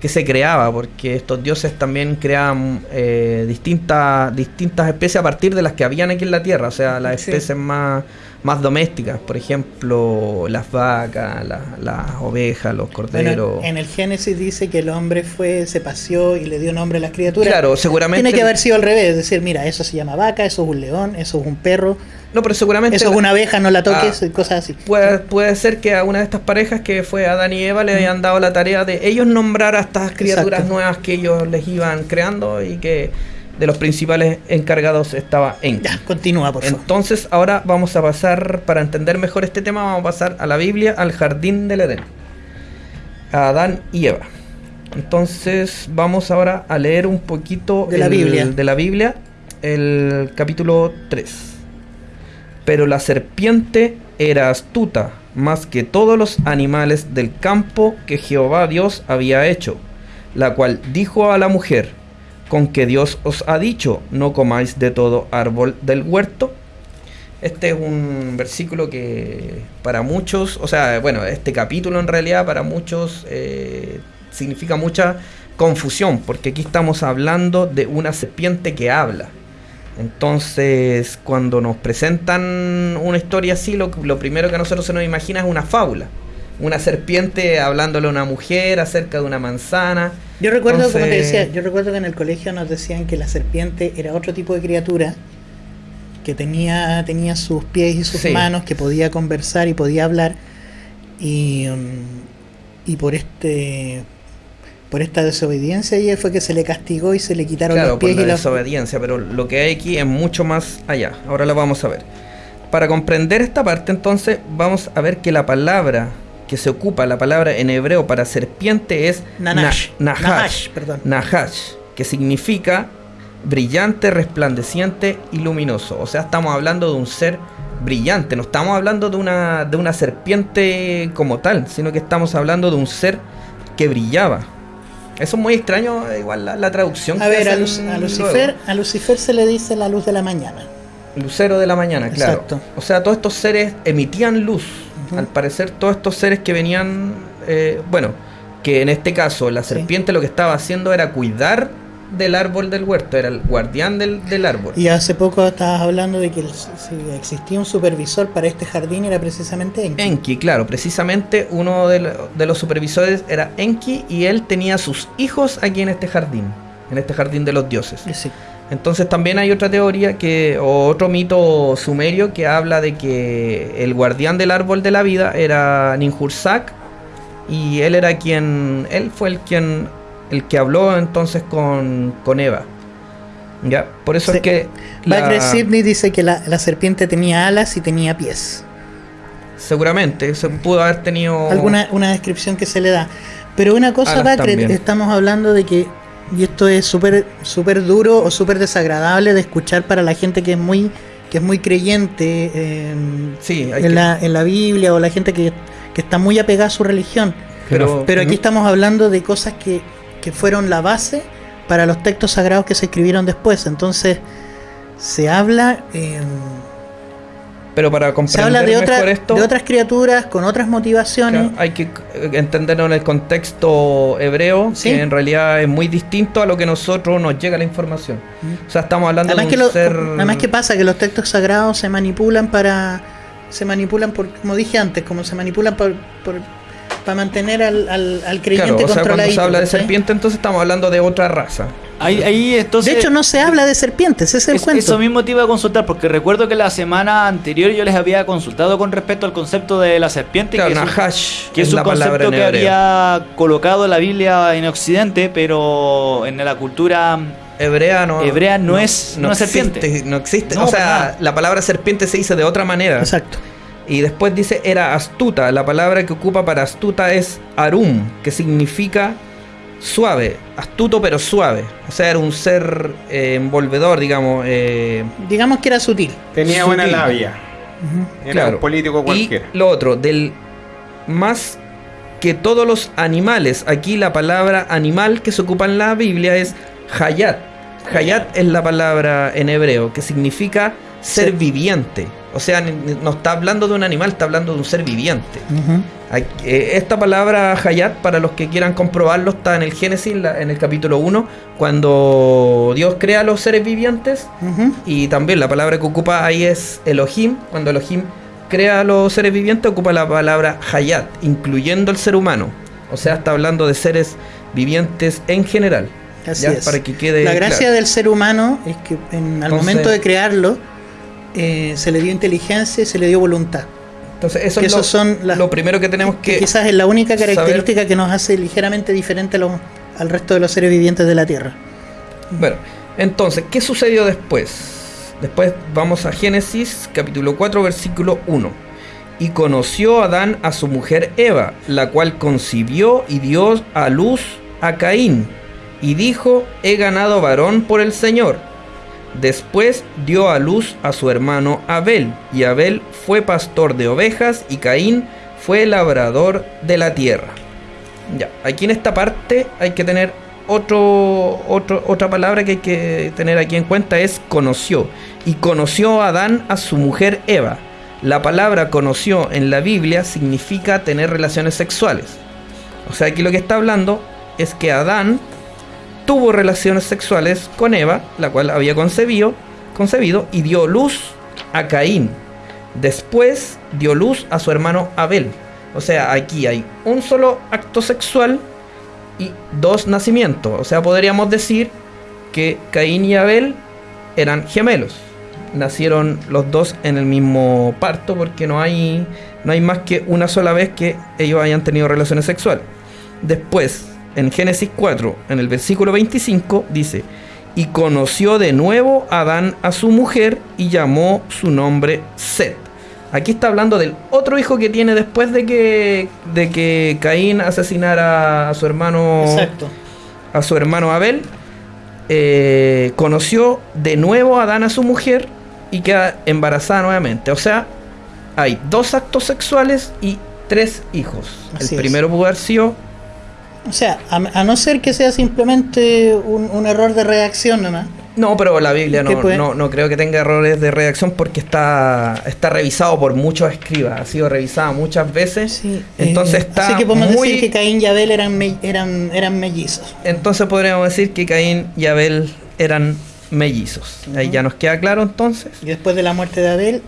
que se creaba, porque estos dioses también creaban eh, distintas, distintas especies a partir de las que habían aquí en la tierra, o sea, las Sí. especies más, más domésticas, por ejemplo, las vacas, la- las ovejas, los corderos. Bueno, en el Génesis dice que el hombre fue, se paseó y le dio nombre a las criaturas. Claro, seguramente. Tiene que haber sido al revés, es decir, mira, eso se llama vaca, eso es un león, eso es un perro, No, pero seguramente. eso es una abeja, no la toques, Ah. cosas así. Puede, puede ser que a una de estas parejas que fue Adán y Eva le hayan dado la tarea de ellos nombrar a estas criaturas Exacto. nuevas que ellos les iban creando y que de los principales encargados estaba Enki. Ya, continúa, por favor. Entonces ahora vamos a pasar, para entender mejor este tema, vamos a pasar a la Biblia, al jardín del Edén. A Adán y Eva. Entonces vamos ahora a leer un poquito De la Biblia. de la Biblia, el capítulo 3. Pero la serpiente era astuta más que todos los animales del campo que Jehová Dios había hecho, la cual dijo a la mujer, con que Dios os ha dicho, no comáis de todo árbol del huerto. Este es un versículo que para muchos, o sea, bueno, este capítulo en realidad para muchos eh, significa mucha confusión, porque aquí estamos hablando de una serpiente que habla. Entonces, cuando nos presentan una historia así, lo, lo primero que a nosotros se nos imagina es una fábula. Una serpiente hablándole a una mujer acerca de una manzana. Yo recuerdo, como te decía, yo recuerdo que en el colegio nos decían que la serpiente era otro tipo de criatura que tenía, tenía sus pies y sus Sí. manos, que podía conversar y podía hablar. Y, mm, y por este por esta desobediencia y fue que se le castigó y se le quitaron Claro, los por pies la y la desobediencia, pero lo que hay aquí es mucho más allá. Ahora lo vamos a ver. Para comprender esta parte, entonces, vamos a ver que la palabra que se ocupa, la palabra en hebreo para serpiente es Nanash. na- nahash, Nahash, perdón. nahash, que significa brillante, resplandeciente y luminoso. O sea, estamos hablando de un ser brillante, no estamos hablando de una, de una serpiente como tal, sino que estamos hablando de un ser que brillaba. Eso es muy extraño, igual la, la traducción. A que ver, a, Luc- a luego. Lucifer, a Lucifer se le dice la luz de la mañana. Lucero de la mañana, claro. Exacto. O sea, todos estos seres emitían luz. Al parecer, todos estos seres que venían, eh, bueno, que en este caso la Sí. serpiente lo que estaba haciendo era cuidar del árbol del huerto, era el guardián del, del árbol. Y hace poco estabas hablando de que el- si existía un supervisor para este jardín era precisamente Enki. Enki, claro, precisamente uno de, lo- de los supervisores era Enki y él tenía sus hijos aquí en este jardín, en este jardín de los dioses. Sí. Entonces también hay otra teoría que, o otro mito sumerio que habla de que el guardián del árbol de la vida era Ninhursag y él era quien, él fue el quien, el que habló entonces con, con Eva. Ya, por eso es que la- Sidney dice que la, la serpiente tenía alas y tenía pies. seguramente se pudo haber tenido Alguna una descripción que se le da. Pero una cosa, Alas Bacre, también. estamos hablando de que, y esto es súper súper duro o súper desagradable de escuchar para la gente que es muy que es muy creyente eh, Sí, en, que- la, en la Biblia o la gente que, que está muy apegada a su religión. pero, Pero aquí estamos hablando de cosas que, que fueron la base para los textos sagrados que se escribieron después. Entonces, se habla, eh, pero para se comprender habla de, otra- mejor esto de otras criaturas con otras motivaciones. Claro, hay que entenderlo en el contexto hebreo, Sí. que en realidad es muy distinto a lo que nosotros nos llega la información. Mm. O sea, estamos hablando Además de que, un lo- ser... además que pasa que los textos sagrados se manipulan para se manipulan por como dije antes como se manipulan por, por- para mantener al, al, al creyente Claro, o sea, cuando se habla de serpiente, entonces estamos hablando de otra raza. Ahí, ahí entonces. de hecho no se habla de serpientes ese es el Es- cuento Eso mismo te iba a consultar, porque recuerdo que la semana anterior yo les había consultado con respecto al concepto de la serpiente, Claro, que, es un, Nahash que es es un concepto que había colocado la Biblia en Occidente, pero en la cultura Hebrea no, Hebrea no es una existe, serpiente. No existe. No, o sea, la palabra serpiente se dice de otra manera. exacto Y después dice era astuta. La palabra que ocupa para astuta es arum, que significa suave, astuto pero suave. O sea, era un ser eh, envolvedor, digamos. eh, digamos que era sutil Tenía buena Sutil. labia. Ujú. Era Claro. un político cualquiera. Y lo otro, del más que todos los animales, aquí la palabra animal que se ocupa en la Biblia es hayat. Hayat es la palabra en hebreo que significa ser Sí. viviente. O sea, no está hablando de un animal, está hablando de un ser viviente. Esta palabra Hayat, para los que quieran comprobarlo, está en el Génesis, en el capítulo 1, cuando Dios crea a los seres vivientes. Y también la palabra que ocupa ahí es Elohim. Cuando Elohim crea a los seres vivientes, ocupa la palabra Hayat, incluyendo el ser humano. O sea, está hablando de seres vivientes en general. Así ya, es. Para que quede La gracia claro. del ser humano es que en, al Entonces- momento de crearlo eh, se le dio inteligencia y se le dio voluntad. Entonces, eso que es lo, son las- lo primero que tenemos Que que quizás es la única saber- característica que nos hace ligeramente diferente a al resto de los seres vivientes de la Tierra. Bueno, entonces, ¿qué sucedió después? Después vamos a Génesis capítulo 4 versículo 1. Y conoció Adán a su mujer Eva, la cual concibió y dio a luz a Caín. Y dijo, he ganado varón por el Señor. Después dio a luz a su hermano Abel, y Abel fue pastor de ovejas, y Caín fue labrador de la tierra. Ya, aquí en esta parte hay que tener otro, otro, otra palabra que hay que tener aquí en cuenta es conoció. Y conoció Adán a su mujer Eva. La palabra conoció en la Biblia significa tener relaciones sexuales. O sea, aquí lo que está hablando es que Adán tuvo relaciones sexuales con Eva, la cual había concebido, concebido y dio luz a Caín. Después dio luz a su hermano Abel. O sea, aquí hay un solo acto sexual y dos nacimientos. O sea, podríamos decir que Caín y Abel eran gemelos. Nacieron los dos en el mismo parto porque no hay, no hay más que una sola vez que ellos hayan tenido relaciones sexuales. Después, en Génesis 4, en el versículo 25, dice, y conoció de nuevo Adán a su mujer y llamó su nombre Set. Aquí está hablando del otro hijo que tiene después de que, de que Caín asesinara a su hermano Exacto. a su hermano Abel, eh, conoció de nuevo a Adán a su mujer y queda embarazada nuevamente. O sea, hay dos actos sexuales y tres hijos. Así el primero pudo haber sido O sea, a, a no ser que sea simplemente un, un error de reacción nomás. No, pero la Biblia ¿Qué no, no, no creo que tenga errores de redacción porque está, está revisado por muchos escribas, ha sido revisada muchas veces. Sí, entonces eh, está Así que podemos muy... decir que Caín y Abel eran, me- eran, eran mellizos. Entonces podríamos decir que Caín y Abel eran mellizos. Ahí ya nos queda claro entonces. Y después de la muerte de Abel,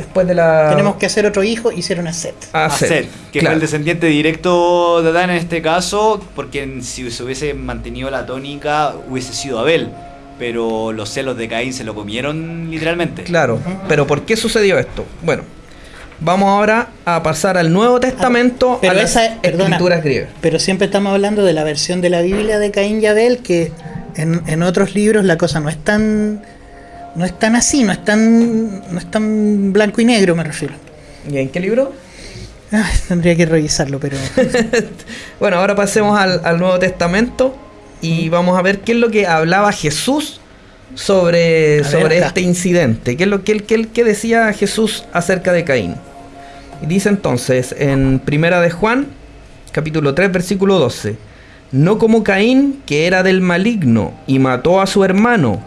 Después de la... tenemos que hacer otro hijo, hicieron a Set. a a Set, Set, que claro. fue el descendiente directo de Adán en este caso, porque si se hubiese mantenido la tónica hubiese sido Abel, pero los celos de Caín se lo comieron literalmente. Claro, pero ¿por qué sucedió esto? Bueno, vamos ahora a pasar al Nuevo Testamento, Pero a las esa- perdona. escrituras griegas. Pero siempre estamos hablando de la versión de la Biblia de Caín y Abel, que en, en otros libros la cosa no es tan no es tan así, no es tan no es tan blanco y negro, me refiero. ¿Y en qué libro? Ay, tendría que revisarlo, pero Bueno, ahora pasemos al, al Nuevo Testamento y vamos a ver qué es lo que hablaba Jesús sobre, sobre este incidente. ¿Qué es lo que, él- qué decía Jesús acerca de Caín? Y dice entonces en Primera de Juan, capítulo 3, versículo 12. No como Caín, que era del maligno, y mató a su hermano.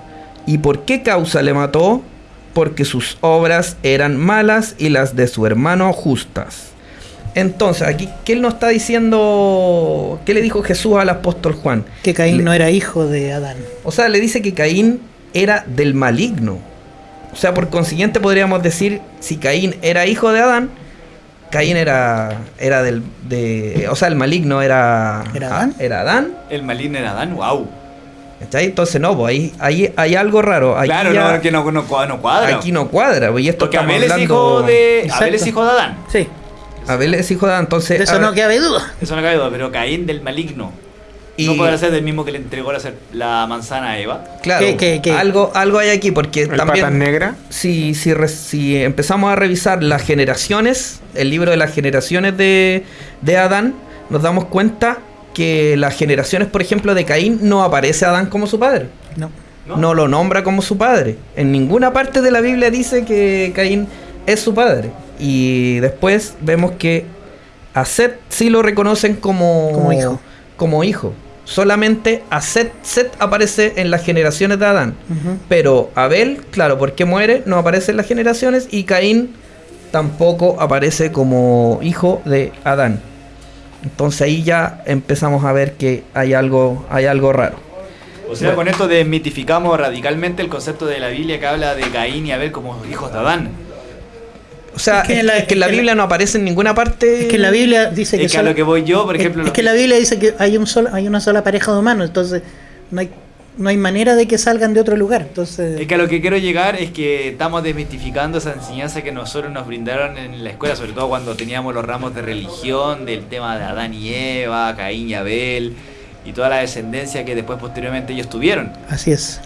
¿Y por qué causa le mató? Porque sus obras eran malas y las de su hermano justas. Entonces, aquí, ¿qué él nos está diciendo? ¿Qué le dijo Jesús al apóstol Juan? que Caín Le- no era hijo de Adán. O sea, le dice que Caín era del maligno. O sea, por consiguiente podríamos decir, si Caín era hijo de Adán, Caín era, era del... De, o sea, el maligno era... ¿Era Adán? Era Adán. El maligno era Adán, wow. ¿Cachai? Entonces, no, pues ahí, ahí hay algo raro. Aquí Claro, ya- no, que no, no, cua- no cuadra. Aquí no cuadra, pues, y esto Porque Abel es, hablando- hijo de, Exacto. Abel es hijo de Adán. Sí, Abel es hijo de Adán, entonces... de eso no cabe duda. Eso no cabe duda, pero Caín del maligno. y- No podrá ser del mismo que le entregó la, la manzana a Eva. Claro, ¿Qué- qué- qué? Algo, algo hay aquí, porque El también... patas negra. si, si, re- si empezamos a revisar las generaciones, el libro de las generaciones de, de Adán, nos damos cuenta que las generaciones, por ejemplo, de Caín, no aparece Adán como su padre. No. ¿No? lo nombra como su padre. En ninguna parte de la Biblia dice que Caín es su padre. Y después vemos que a Set sí lo reconocen como, Como hijo. como hijo. Solamente a Set, Set aparece en las generaciones de Adán. Pero Abel, claro, porque muere, no aparece en las generaciones y Caín tampoco aparece como hijo de Adán. Entonces ahí ya empezamos a ver que hay algo, hay algo raro. O sea, con esto desmitificamos radicalmente el concepto de la Biblia que habla de Caín y Abel como hijos de Adán. O sea, Es que es en la- es que en la es Biblia no aparece en ninguna parte. Es que la Biblia dice que, Es que a lo que voy yo, por es- ejemplo, es, lo que la Biblia dice que hay un solo, hay una sola pareja de humanos, entonces no hay no hay manera de que salgan de otro lugar. Entonces, Es que a lo que quiero llegar es que estamos desmitificando esa enseñanza que nosotros nos brindaron en la escuela, sobre todo cuando teníamos los ramos de religión, del tema de Adán y Eva, Caín y Abel, y toda la descendencia que después posteriormente ellos tuvieron. así es.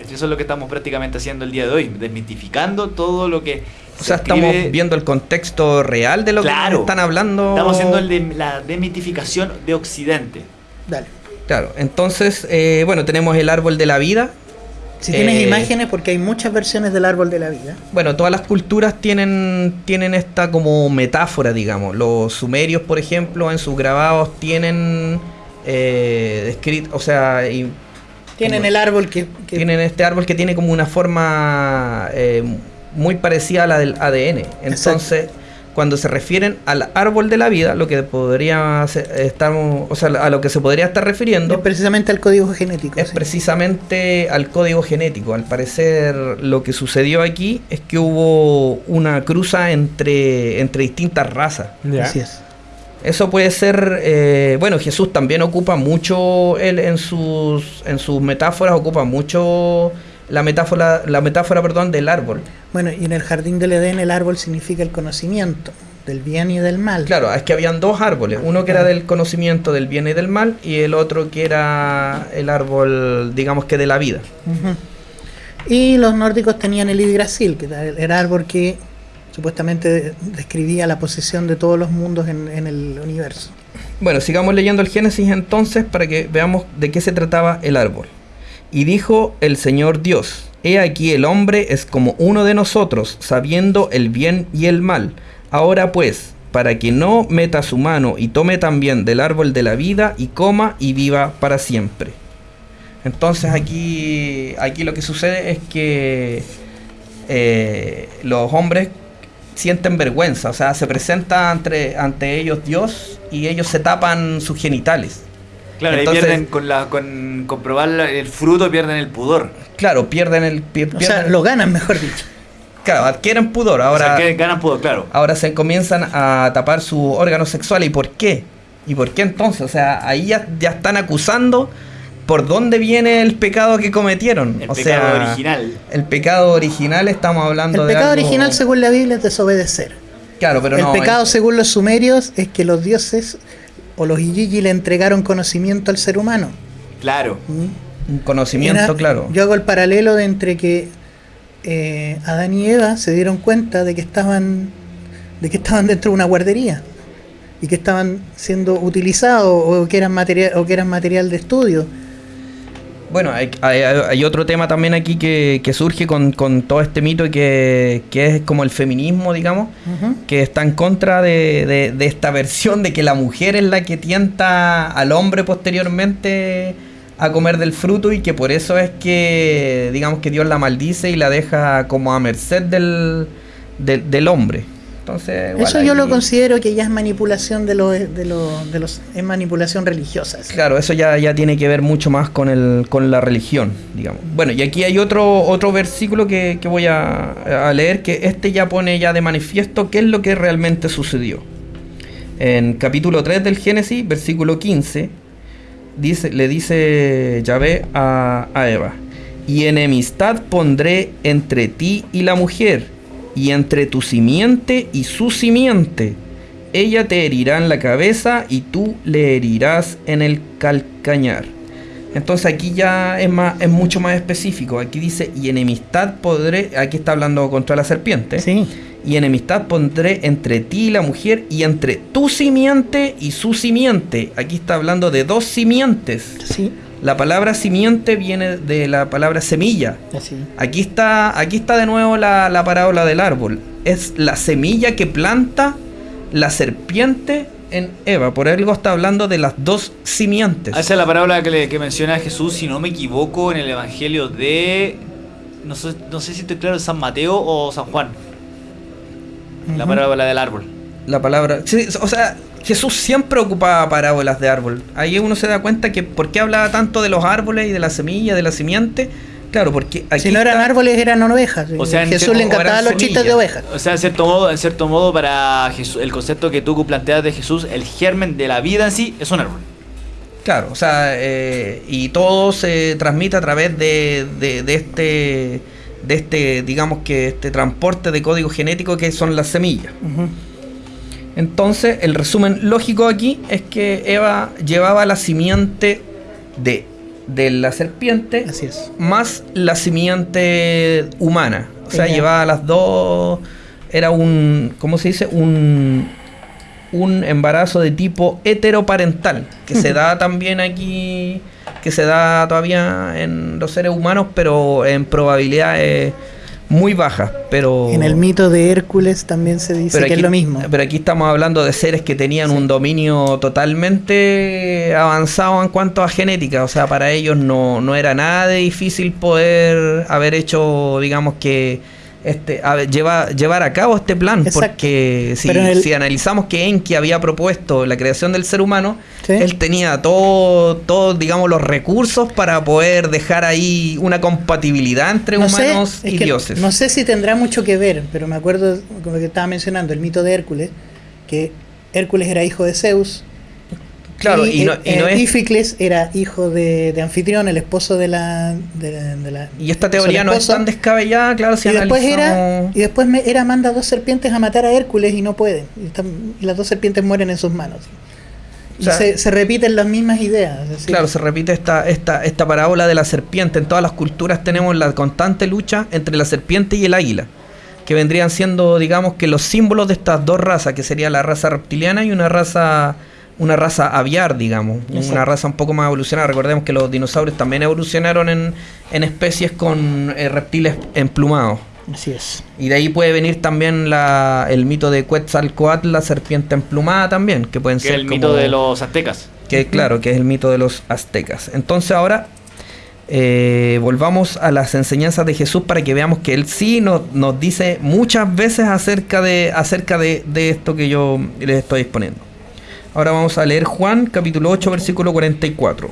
Eso es lo que estamos prácticamente haciendo el día de hoy, desmitificando todo lo que... O se sea, estamos escribe. viendo el contexto real de lo que Claro. están hablando. Estamos haciendo el de- la demitificación de Occidente. Dale. Claro, entonces, eh, bueno, tenemos el árbol de la vida. Si tienes Eh, imágenes, porque hay muchas versiones del árbol de la vida. Bueno, todas las culturas tienen, tienen esta como metáfora, digamos. Los sumerios, por ejemplo, en sus grabados tienen eh, descrit- o sea, y Tienen como- el árbol que, que- tienen este árbol que tiene como una forma eh, muy parecida a la del ADN. Entonces, cuando se refieren al árbol de la vida, lo que podría ser- estar, o sea, a lo que se podría estar refiriendo es precisamente al código genético. es sí. precisamente al código genético. Al parecer lo que sucedió aquí es que hubo una cruza entre, entre distintas razas. Ya. Así es. Eso puede ser, eh, bueno, Jesús también ocupa mucho, él en sus, en sus metáforas ocupa mucho la metáfora, la metáfora perdón, del árbol. Bueno, y en el jardín del Edén el árbol significa el conocimiento del bien y del mal. Claro, es que habían dos árboles, uno que era del conocimiento del bien y del mal y el otro que era el árbol, digamos que de la vida. Y los nórdicos tenían el Yggdrasil, que era el, el árbol que supuestamente describía la posesión de todos los mundos en, en el universo. Bueno, sigamos leyendo el Génesis entonces para que veamos de qué se trataba el árbol. Y dijo el Señor Dios, He aquí el hombre es como uno de nosotros, sabiendo el bien y el mal. Ahora pues, para que no meta su mano y tome también del árbol de la vida y coma y viva para siempre. Entonces aquí, aquí lo que sucede es que eh, los hombres sienten vergüenza, o sea, se presenta ante, ante ellos Dios y ellos se tapan sus genitales. Claro, Entonces- ahí pierden con, la, con comprobar la- el fruto, pierden el pudor. Claro, pierden el... pier- O sea, pierden- lo ganan, mejor dicho. Claro, adquieren pudor. o sea, Ahora, que ganan pudor, claro. ahora se comienzan a tapar su órgano sexual. ¿Y por qué? ¿Y por qué entonces? O sea, ahí ya, ya están acusando por dónde viene el pecado que cometieron. El o pecado sea, original. El pecado original estamos hablando El de pecado algo- original, según la Biblia, es desobedecer. Claro, pero el no. pecado, eh, según los sumerios, es que los dioses o los Iyiji le entregaron conocimiento al ser humano. Claro. ¿Mm? Un conocimiento, Era- claro. Yo hago el paralelo de entre que eh, Adán y Eva se dieron cuenta de que estaban de que estaban dentro de una guardería y que estaban siendo utilizados o que eran material o que eran material de estudio. Bueno, hay, hay- hay otro tema también aquí que, que surge con, con todo este mito que, que es como el feminismo, digamos, que está en contra de, de- de esta versión de que la mujer es la que tienta al hombre posteriormente a comer del fruto y que por eso es que, digamos, que Dios la maldice y la deja como a merced del, del, del hombre. Entonces, igual Eso yo lo considero que ya es manipulación de los de los, de los es manipulación religiosa. Claro, eso ya, ya tiene que ver mucho más con, el, con la religión, digamos. Bueno, y aquí hay otro, otro versículo que, que voy a, a leer, que este ya pone ya de manifiesto qué es lo que realmente sucedió. En capítulo 3 del Génesis, versículo 15, dice, le dice Yahvé a, a Eva, y enemistad pondré entre ti y la mujer, y entre tu simiente y su simiente. Ella te herirá en la cabeza y tú le herirás en el calcañar. Entonces aquí ya es, más, es mucho más específico. Aquí dice, y enemistad podré, aquí está hablando contra la serpiente. Sí. Y enemistad pondré entre ti y la mujer y entre tu simiente y su simiente. Aquí está hablando de dos simientes. Sí, La palabra simiente viene de la palabra semilla. así. Aquí está, aquí está de nuevo la, la parábola del árbol. Es la semilla que planta la serpiente en Eva. Por algo está hablando de las dos simientes. Esa es la parábola que, le- que menciona Jesús, si no me equivoco, en el Evangelio de... No sé, no sé si estoy claro, San Mateo o San Juan. La parábola del árbol. La palabra. sí, o sea, Jesús siempre ocupaba parábolas de árbol. Ahí uno se da cuenta que por qué hablaba tanto de los árboles y de la semilla, de la simiente. Claro, porque aquí si no eran está- árboles, eran ovejas. O sea, Jesús cierto- le encantaban eran los chistes de ovejas. O sea, en cierto modo, en cierto modo para Jesús, el concepto que tú planteas de Jesús, el germen de la vida en sí, es un árbol. Claro, o sea, eh, y todo se transmite a través de, de, de este, de este, digamos que este transporte de código genético que son las semillas. Entonces, el resumen lógico aquí es que Eva llevaba la simiente de, de la serpiente Así es. más la simiente humana. O sea, llevaba las dos. Era un. ¿Cómo se dice? Un. Un embarazo de tipo heteroparental. Que se da también aquí. Que se da todavía en los seres humanos, pero en probabilidades muy bajas. Pero. En el mito de Hércules también se dice que aquí, es lo mismo. Pero aquí estamos hablando de seres que tenían un dominio totalmente avanzado en cuanto a genética. O sea, para ellos no, no era nada de difícil poder haber hecho, digamos que, este, a ver, lleva- llevar a cabo este plan. Exacto. Porque si, el- si analizamos que Enki había propuesto la creación del ser humano, Sí. él tenía todo, todo, digamos, los recursos para poder dejar ahí una compatibilidad entre No humanos y dioses. No sé si tendrá mucho que ver, pero me acuerdo con lo que estaba mencionando, el mito de Hércules, que Hércules era hijo de Zeus. Claro, y, no, eh, es Íficles era hijo de, de Anfitrión, el esposo de la. De la, de la- Y esta teoría no es tan descabellada, claro, si y después era analizamos- y después me, era manda dos serpientes a matar a Hércules y no pueden y, están- y las dos serpientes mueren en sus manos y O sea- se, se repiten las mismas ideas decir, Claro, se repite esta, esta, esta parábola de la serpiente. En todas las culturas tenemos la constante lucha entre la serpiente y el águila, que vendrían siendo, digamos, que los símbolos de estas dos razas, que sería la raza reptiliana y una raza una raza aviar, digamos, una raza un poco más evolucionada. Recordemos que los dinosaurios también evolucionaron en, en especies con eh, reptiles emplumados. así es Y de ahí puede venir también la, el mito de Quetzalcoatl, la serpiente emplumada también, que pueden Que ser el mito de los aztecas. que claro, que es el mito de los aztecas. Entonces ahora eh, volvamos a las enseñanzas de Jesús para que veamos que él sí nos, nos dice muchas veces acerca de acerca de, de esto que yo les estoy exponiendo. Ahora vamos a leer Juan capítulo 8 versículo 44.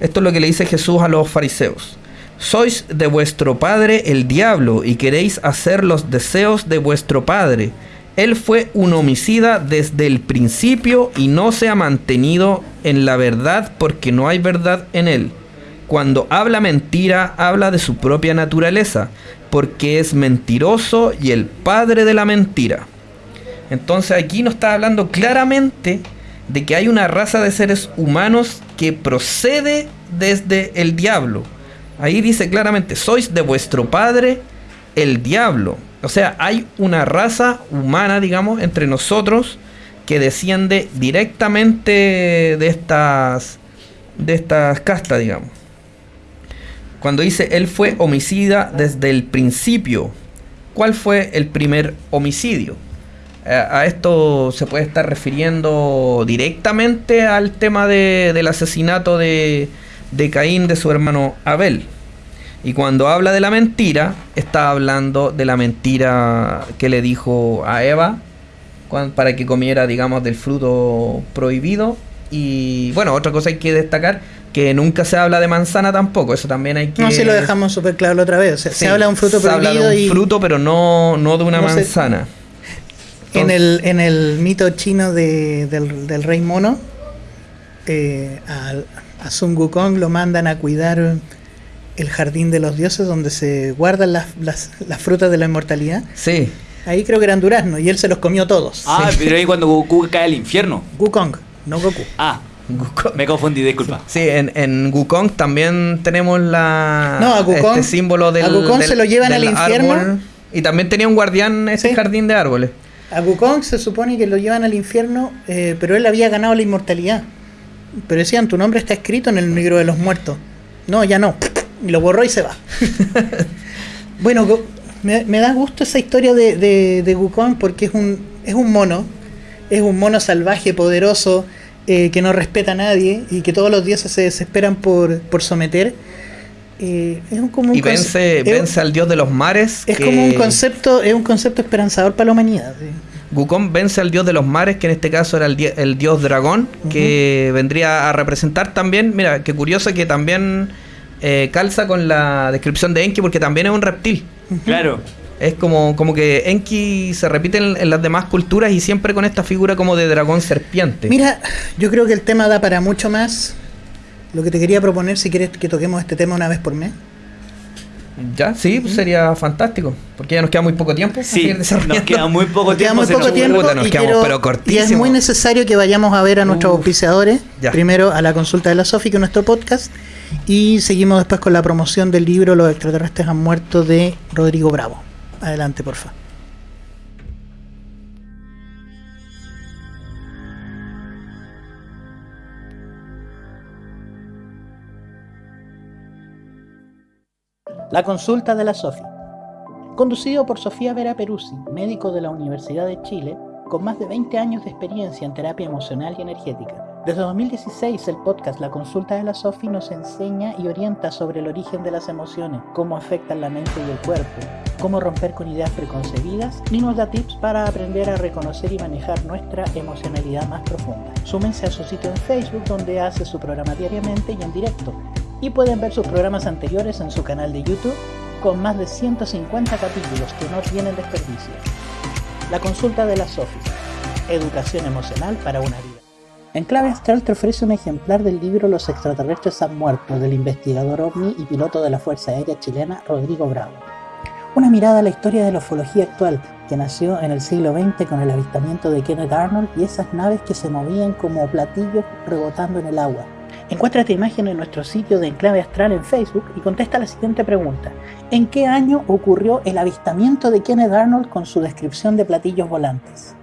Esto es lo que le dice Jesús a los fariseos. Sois de vuestro padre el diablo y queréis hacer los deseos de vuestro padre. Él fue un homicida desde el principio y no se ha mantenido en la verdad porque no hay verdad en él. Cuando habla mentira, habla de su propia naturaleza, porque es mentiroso y el padre de la mentira. Entonces aquí nos está hablando claramente de que hay una raza de seres humanos que procede desde el diablo. Ahí dice claramente, sois de vuestro padre el diablo. O sea, hay una raza humana, digamos, entre nosotros que desciende directamente de estas de estas castas, digamos. Cuando dice él fue homicida desde el principio, ¿cuál fue el primer homicidio? Eh, a esto se puede estar refiriendo directamente al tema de- del asesinato de, de Caín de su hermano Abel. Y cuando habla de la mentira, está hablando de la mentira que le dijo a Eva para que comiera, digamos, del fruto prohibido. Y bueno, otra cosa hay que destacar, que nunca se habla de manzana tampoco, eso también hay que... no si lo dejamos súper claro la otra vez o sea, Sí, se habla de un fruto se habla de prohibido un y fruto, pero no, no de una No se- manzana. En el en el mito chino de- del, del rey mono eh, al- a Sun Wukong lo mandan a cuidar el jardín de los dioses donde se guardan las, las, las frutas de la inmortalidad Sí, Ahí creo que eran duraznos y él se los comió todos. Ah, pero ahí cuando Goku cae al infierno. Wukong, no Goku. Ah, Wukong. me confundí, disculpa. Sí, en, en Wukong también tenemos la No, a Wukong- este símbolo del a Wukong del- se lo llevan al infierno. árbol. Y también tenía un guardián ese Sí. jardín de árboles. A Wukong se supone que lo llevan al infierno, eh, pero él había ganado la inmortalidad. Pero decían, tu nombre está escrito en el libro de los muertos. No, ya no. Y lo borró y se va. bueno, me da gusto esa historia de, de, de Wukong porque es un, es un mono. Es un mono salvaje, poderoso, eh, que no respeta a nadie y que todos los dioses se desesperan por, por someter. Eh, es un, como un Y vence, es- vence al dios de los mares. Es que- como un concepto, es un concepto esperanzador para la humanidad. sí. Wukong vence al dios de los mares, que en este caso era el, die- el dios dragón, que vendría a representar también, mira, qué curioso que también eh, calza con la descripción de Enki, porque también es un reptil. Claro. Es como, como que Enki se repite en, en las demás culturas y siempre con esta figura como de dragón serpiente. Mira, yo creo que el tema da para mucho más. Lo que te quería proponer, si quieres que toquemos este tema una vez por mes. Ya, sí, pues sería fantástico, porque ya nos queda muy poco tiempo. Sí, nos queda muy poco Nos queda tiempo. muy poco tiempo Puta, nos y, quedamos, quiero- pero y es cortísimo. muy necesario que vayamos a ver a nuestros Uf. auspiciadores. Ya. Primero a la consulta de la Sofi, que es nuestro podcast. Y seguimos después con la promoción del libro Los extraterrestres han muerto de Rodrigo Bravo. Adelante, porfa. La consulta de la Sofi. Conducido por Sofía Vera Peruzzi, médico de la Universidad de Chile, con más de 20 años de experiencia en terapia emocional y energética. Desde 2016 el podcast La Consulta de la Sofi nos enseña y orienta sobre el origen de las emociones, cómo afectan la mente y el cuerpo, cómo romper con ideas preconcebidas y nos da tips para aprender a reconocer y manejar nuestra emocionalidad más profunda. Súmense a su sitio en Facebook donde hace su programa diariamente y en directo y pueden ver sus programas anteriores en su canal de YouTube con más de 150 capítulos que no tienen desperdicio. La consulta de la Sofi. Educación emocional para una vida. En Clave Astral te ofrece un ejemplar del libro Los extraterrestres han muerto del investigador ovni y piloto de la Fuerza Aérea Chilena Rodrigo Bravo. Una mirada a la historia de la ufología actual que nació en el siglo XX con el avistamiento de Kenneth Arnold y esas naves que se movían como platillos rebotando en el agua. Encuentra esta imagen en nuestro sitio de Enclave Astral en Facebook y contesta la siguiente pregunta. ¿En qué año ocurrió el avistamiento de Kenneth Arnold con su descripción de platillos volantes?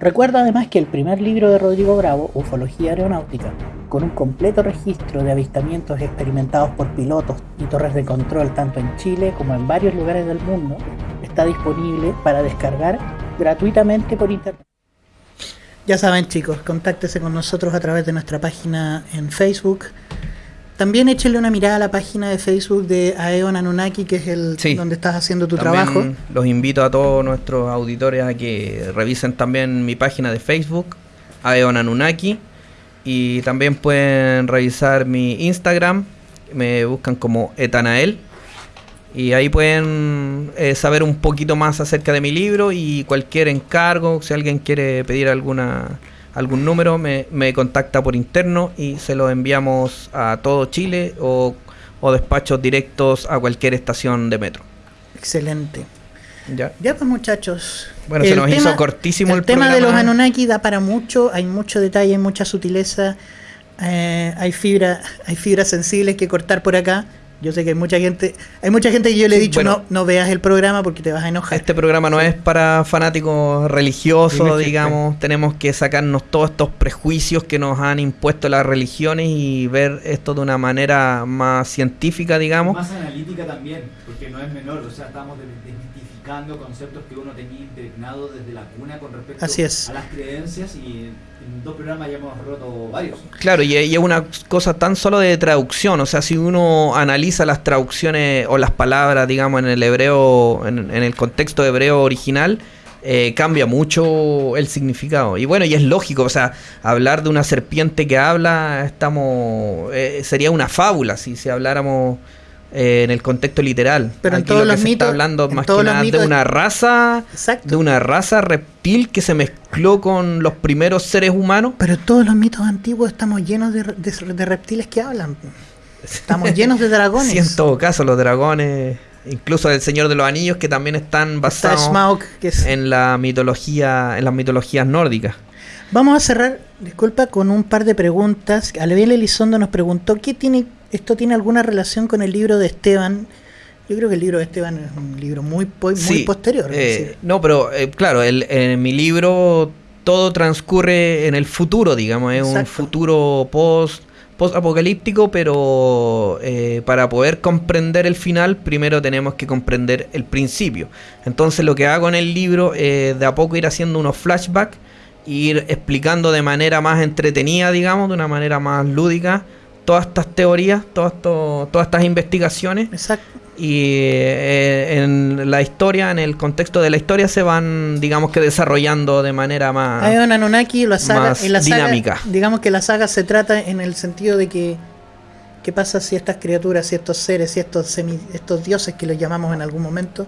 Recuerda además que el primer libro de Rodrigo Bravo, Ufología Aeronáutica, con un completo registro de avistamientos experimentados por pilotos y torres de control tanto en Chile como en varios lugares del mundo, está disponible para descargar gratuitamente por internet. Ya saben chicos, contáctese con nosotros a través de nuestra página en Facebook. También échenle una mirada a la página de Facebook de Aeon Anunnaki, que es el Sí. donde estás haciendo tu También trabajo. Los invito a todos nuestros auditores a que revisen también mi página de Facebook, Aeon Anunnaki. Y también pueden revisar mi Instagram, me buscan como Etanael. Y ahí pueden eh, saber un poquito más acerca de mi libro y cualquier encargo, si alguien quiere pedir alguna algún número, me, me contacta por interno y se lo enviamos a todo Chile o, o despachos directos a cualquier estación de metro. Excelente. ¿Ya? Ya pues muchachos. Bueno, se nos hizo cortísimo el, el tema de los. Anunnaki da para mucho, hay mucho detalle, hay mucha sutileza, eh, hay fibra, hay fibras sensibles que cortar por acá. Yo sé que hay mucha gente, hay mucha gente que yo le he Sí, dicho bueno. no, no veas el programa porque te vas a enojar. Este programa no es para fanáticos religiosos, digamos. Tenemos que sacarnos todos estos prejuicios que nos han impuesto las religiones y ver esto de una manera más científica, digamos. Más analítica también, porque no es menor, o sea, estamos de- desmitificando conceptos que uno tenía impregnado desde la cuna con respecto Así es. a las creencias y dos programas ya hemos roto varios. Claro, y, y es una cosa tan solo de traducción, o sea, si uno analiza las traducciones o las palabras, digamos, en el hebreo, en, en el contexto hebreo original, eh, cambia mucho el significado. Y bueno, y es lógico, o sea, hablar de una serpiente que habla, estamos, eh, sería una fábula si, si habláramos eh, en el contexto literal. Pero en todos lo que los se mitos- está hablando más que nada de una raza, Exacto. de una raza reptil que se mezcló con los primeros seres humanos. Pero todos los mitos antiguos estamos llenos de, de- de reptiles que hablan. Estamos llenos de dragones. Sí, en todo caso, los dragones, incluso el Señor de los Anillos, que también están Está basados Smaug, que es- en la mitología, en las mitologías nórdicas. Vamos a cerrar, disculpa, con un par de preguntas. Aleviel Elizondo nos preguntó, ¿qué tiene, ¿esto tiene alguna relación con el libro de Esteban? Yo creo que el libro de Esteban es un libro muy, muy Sí, posterior. eh, no, pero eh, claro, el- en mi libro todo transcurre en el futuro, digamos, es un futuro post post apocalíptico, pero eh, para poder comprender el final, primero tenemos que comprender el principio. Entonces lo que hago en el libro es de a poco ir haciendo unos flashbacks, ir explicando de manera más entretenida, digamos, de una manera más lúdica, todas estas teorías, todas, esto- todas estas investigaciones Exacto. y eh, en la historia, en el contexto de la historia se van, digamos que desarrollando de manera más... Hay un Anunnaki, la saga, en la saga, dinámica. digamos que la saga se trata en el sentido de que qué pasa si estas criaturas, si estos seres, si estos semi, estos dioses que los llamamos en algún momento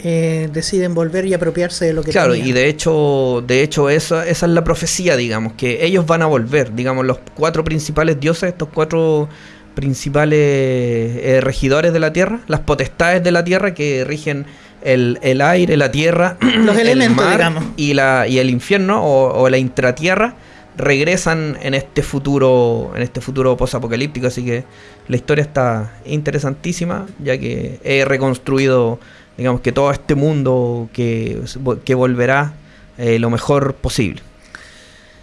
eh, deciden volver y apropiarse de lo que Claro, tenían. y de hecho, de hecho esa, esa es la profecía, digamos, que ellos van a volver, digamos, los cuatro principales dioses, estos cuatro principales eh, regidores de la tierra, las potestades de la tierra que rigen el, el aire, la tierra, Los el elementos, mar digamos. y, la, y el infierno o, o la intratierra regresan en este futuro en este futuro posapocalíptico así que la historia está interesantísima ya que he reconstruido digamos que todo este mundo que, que volverá eh, lo mejor posible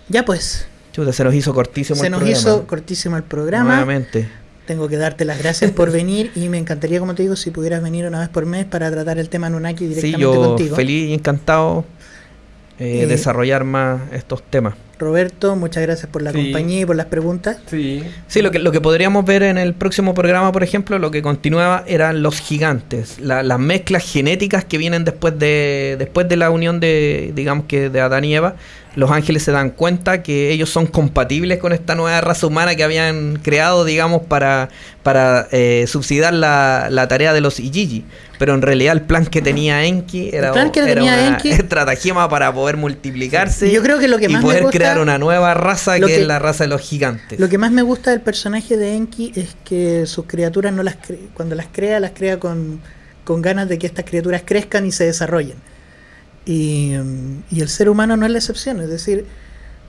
Ya pues, Chuta, se nos hizo cortísimo se el nos programa. hizo cortísimo el programa. nuevamente Tengo que darte las gracias por venir y me encantaría, como te digo, si pudieras venir una vez por mes para tratar el tema Anunnaki sí directamente yo contigo. feliz y encantado eh, Eh, desarrollar más estos temas Roberto, muchas gracias por la Sí. compañía y por las preguntas. Sí. Sí, lo que, lo que podríamos ver en el próximo programa, por ejemplo, lo que continuaba eran los gigantes, la- las mezclas genéticas que vienen después de, después de la unión de, digamos que de Adán y Eva. Los ángeles se dan cuenta que ellos son compatibles con esta nueva raza humana que habían creado, digamos, para, para eh, subsidiar la, la tarea de los Ijiji. Pero en realidad el plan que tenía Enki era, plan que era tenía una Enki- estratagema para poder multiplicarse Yo creo que lo que y me poder gusta- crear una nueva raza que, que- es la raza de los gigantes. Lo que más me gusta del personaje de Enki es que sus criaturas no las cre- cuando las crea, las crea con, con ganas de que estas criaturas crezcan y se desarrollen. Y, y el ser humano no es la excepción, es decir,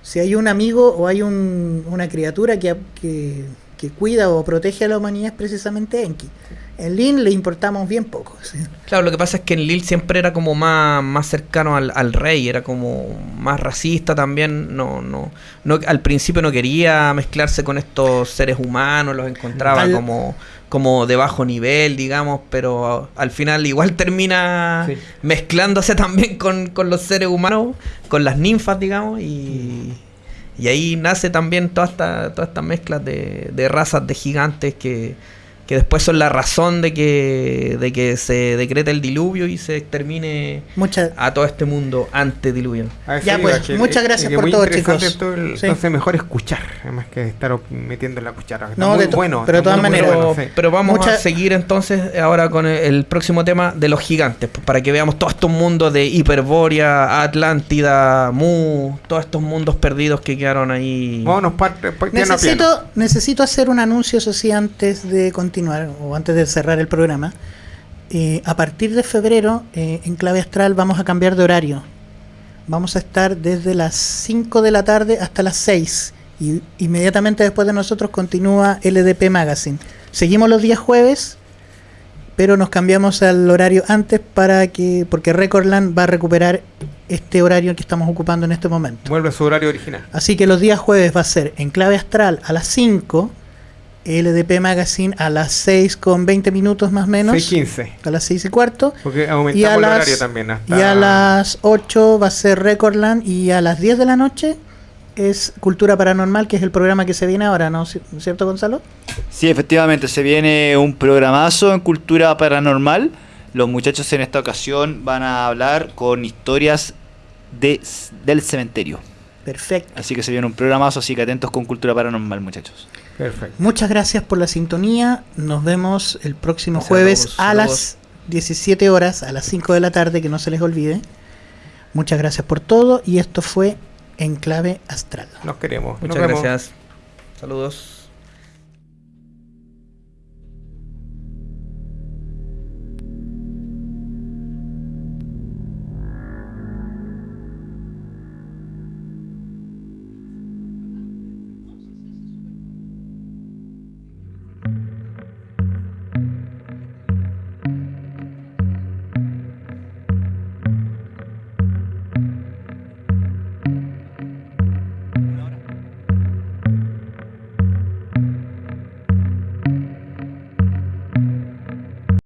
si hay un amigo o hay un- una criatura que, que, que cuida o protege a la humanidad es precisamente Enki. En Lin le importamos bien poco. ¿sí? Claro, lo que pasa es que en Lil siempre era como más, más cercano al, al rey, era como más racista también, no, no, no, al principio no quería mezclarse con estos seres humanos, los encontraba Al- como, como de bajo nivel, digamos, pero al final igual termina Sí. mezclándose también con, con los seres humanos, con las ninfas, digamos, y, y ahí nace también toda esta, todas estas mezclas de, de razas de gigantes que, que después son la razón de que, de que se decrete el diluvio y se extermine Muchas a todo este mundo antediluviano. A eso Ya, pues, que- muchas gracias por todo, chicos. todo el- Sí. Entonces mejor escuchar, además que estar metiendo la cuchara. Está No, muy de bueno. pero de todas maneras. Pero, bueno, sí. pero vamos a Mucha- seguir entonces ahora con el, el próximo tema de los gigantes, pues, para que veamos todos estos mundos de Hiperborea, Atlántida, Mu, todos estos mundos perdidos que quedaron ahí. Vámonos parte, piano piano. Necesito, necesito hacer un anuncio, eso sí, antes de continuar o antes de cerrar el programa. Eh, a partir de febrero, eh, en Clave Astral vamos a cambiar de horario. Vamos a estar desde las 5 de la tarde hasta las 6. Y inmediatamente después de nosotros continúa LDP Magazine. Seguimos los días jueves, pero nos cambiamos al horario antes para que porque Recordland va a recuperar este horario que estamos ocupando en este momento. Vuelve a su horario original. Así que los días jueves va a ser en clave astral a las 5, LDP Magazine a las 6 con 20 minutos más o menos, 6.15. a las 6 y cuarto. Porque Y a, el las, horario también. Hasta y a las 8 va a ser Recordland y a las 10 de la noche es Cultura Paranormal, que es el programa que se viene ahora, ¿no es cierto Gonzalo? Sí, efectivamente, se viene un programazo en cultura paranormal. Los muchachos en esta ocasión van a hablar con historias de, del cementerio. Perfecto. Así que se viene un programazo, así que atentos con cultura paranormal, muchachos. Perfecto. Muchas gracias por la sintonía. Nos vemos el próximo Gracias a jueves a las 17 horas, a las 5 de la tarde, que no se les olvide. Muchas gracias por todo y esto fue En Clave Astral. Nos queremos. Muchas Nos gracias. Saludos.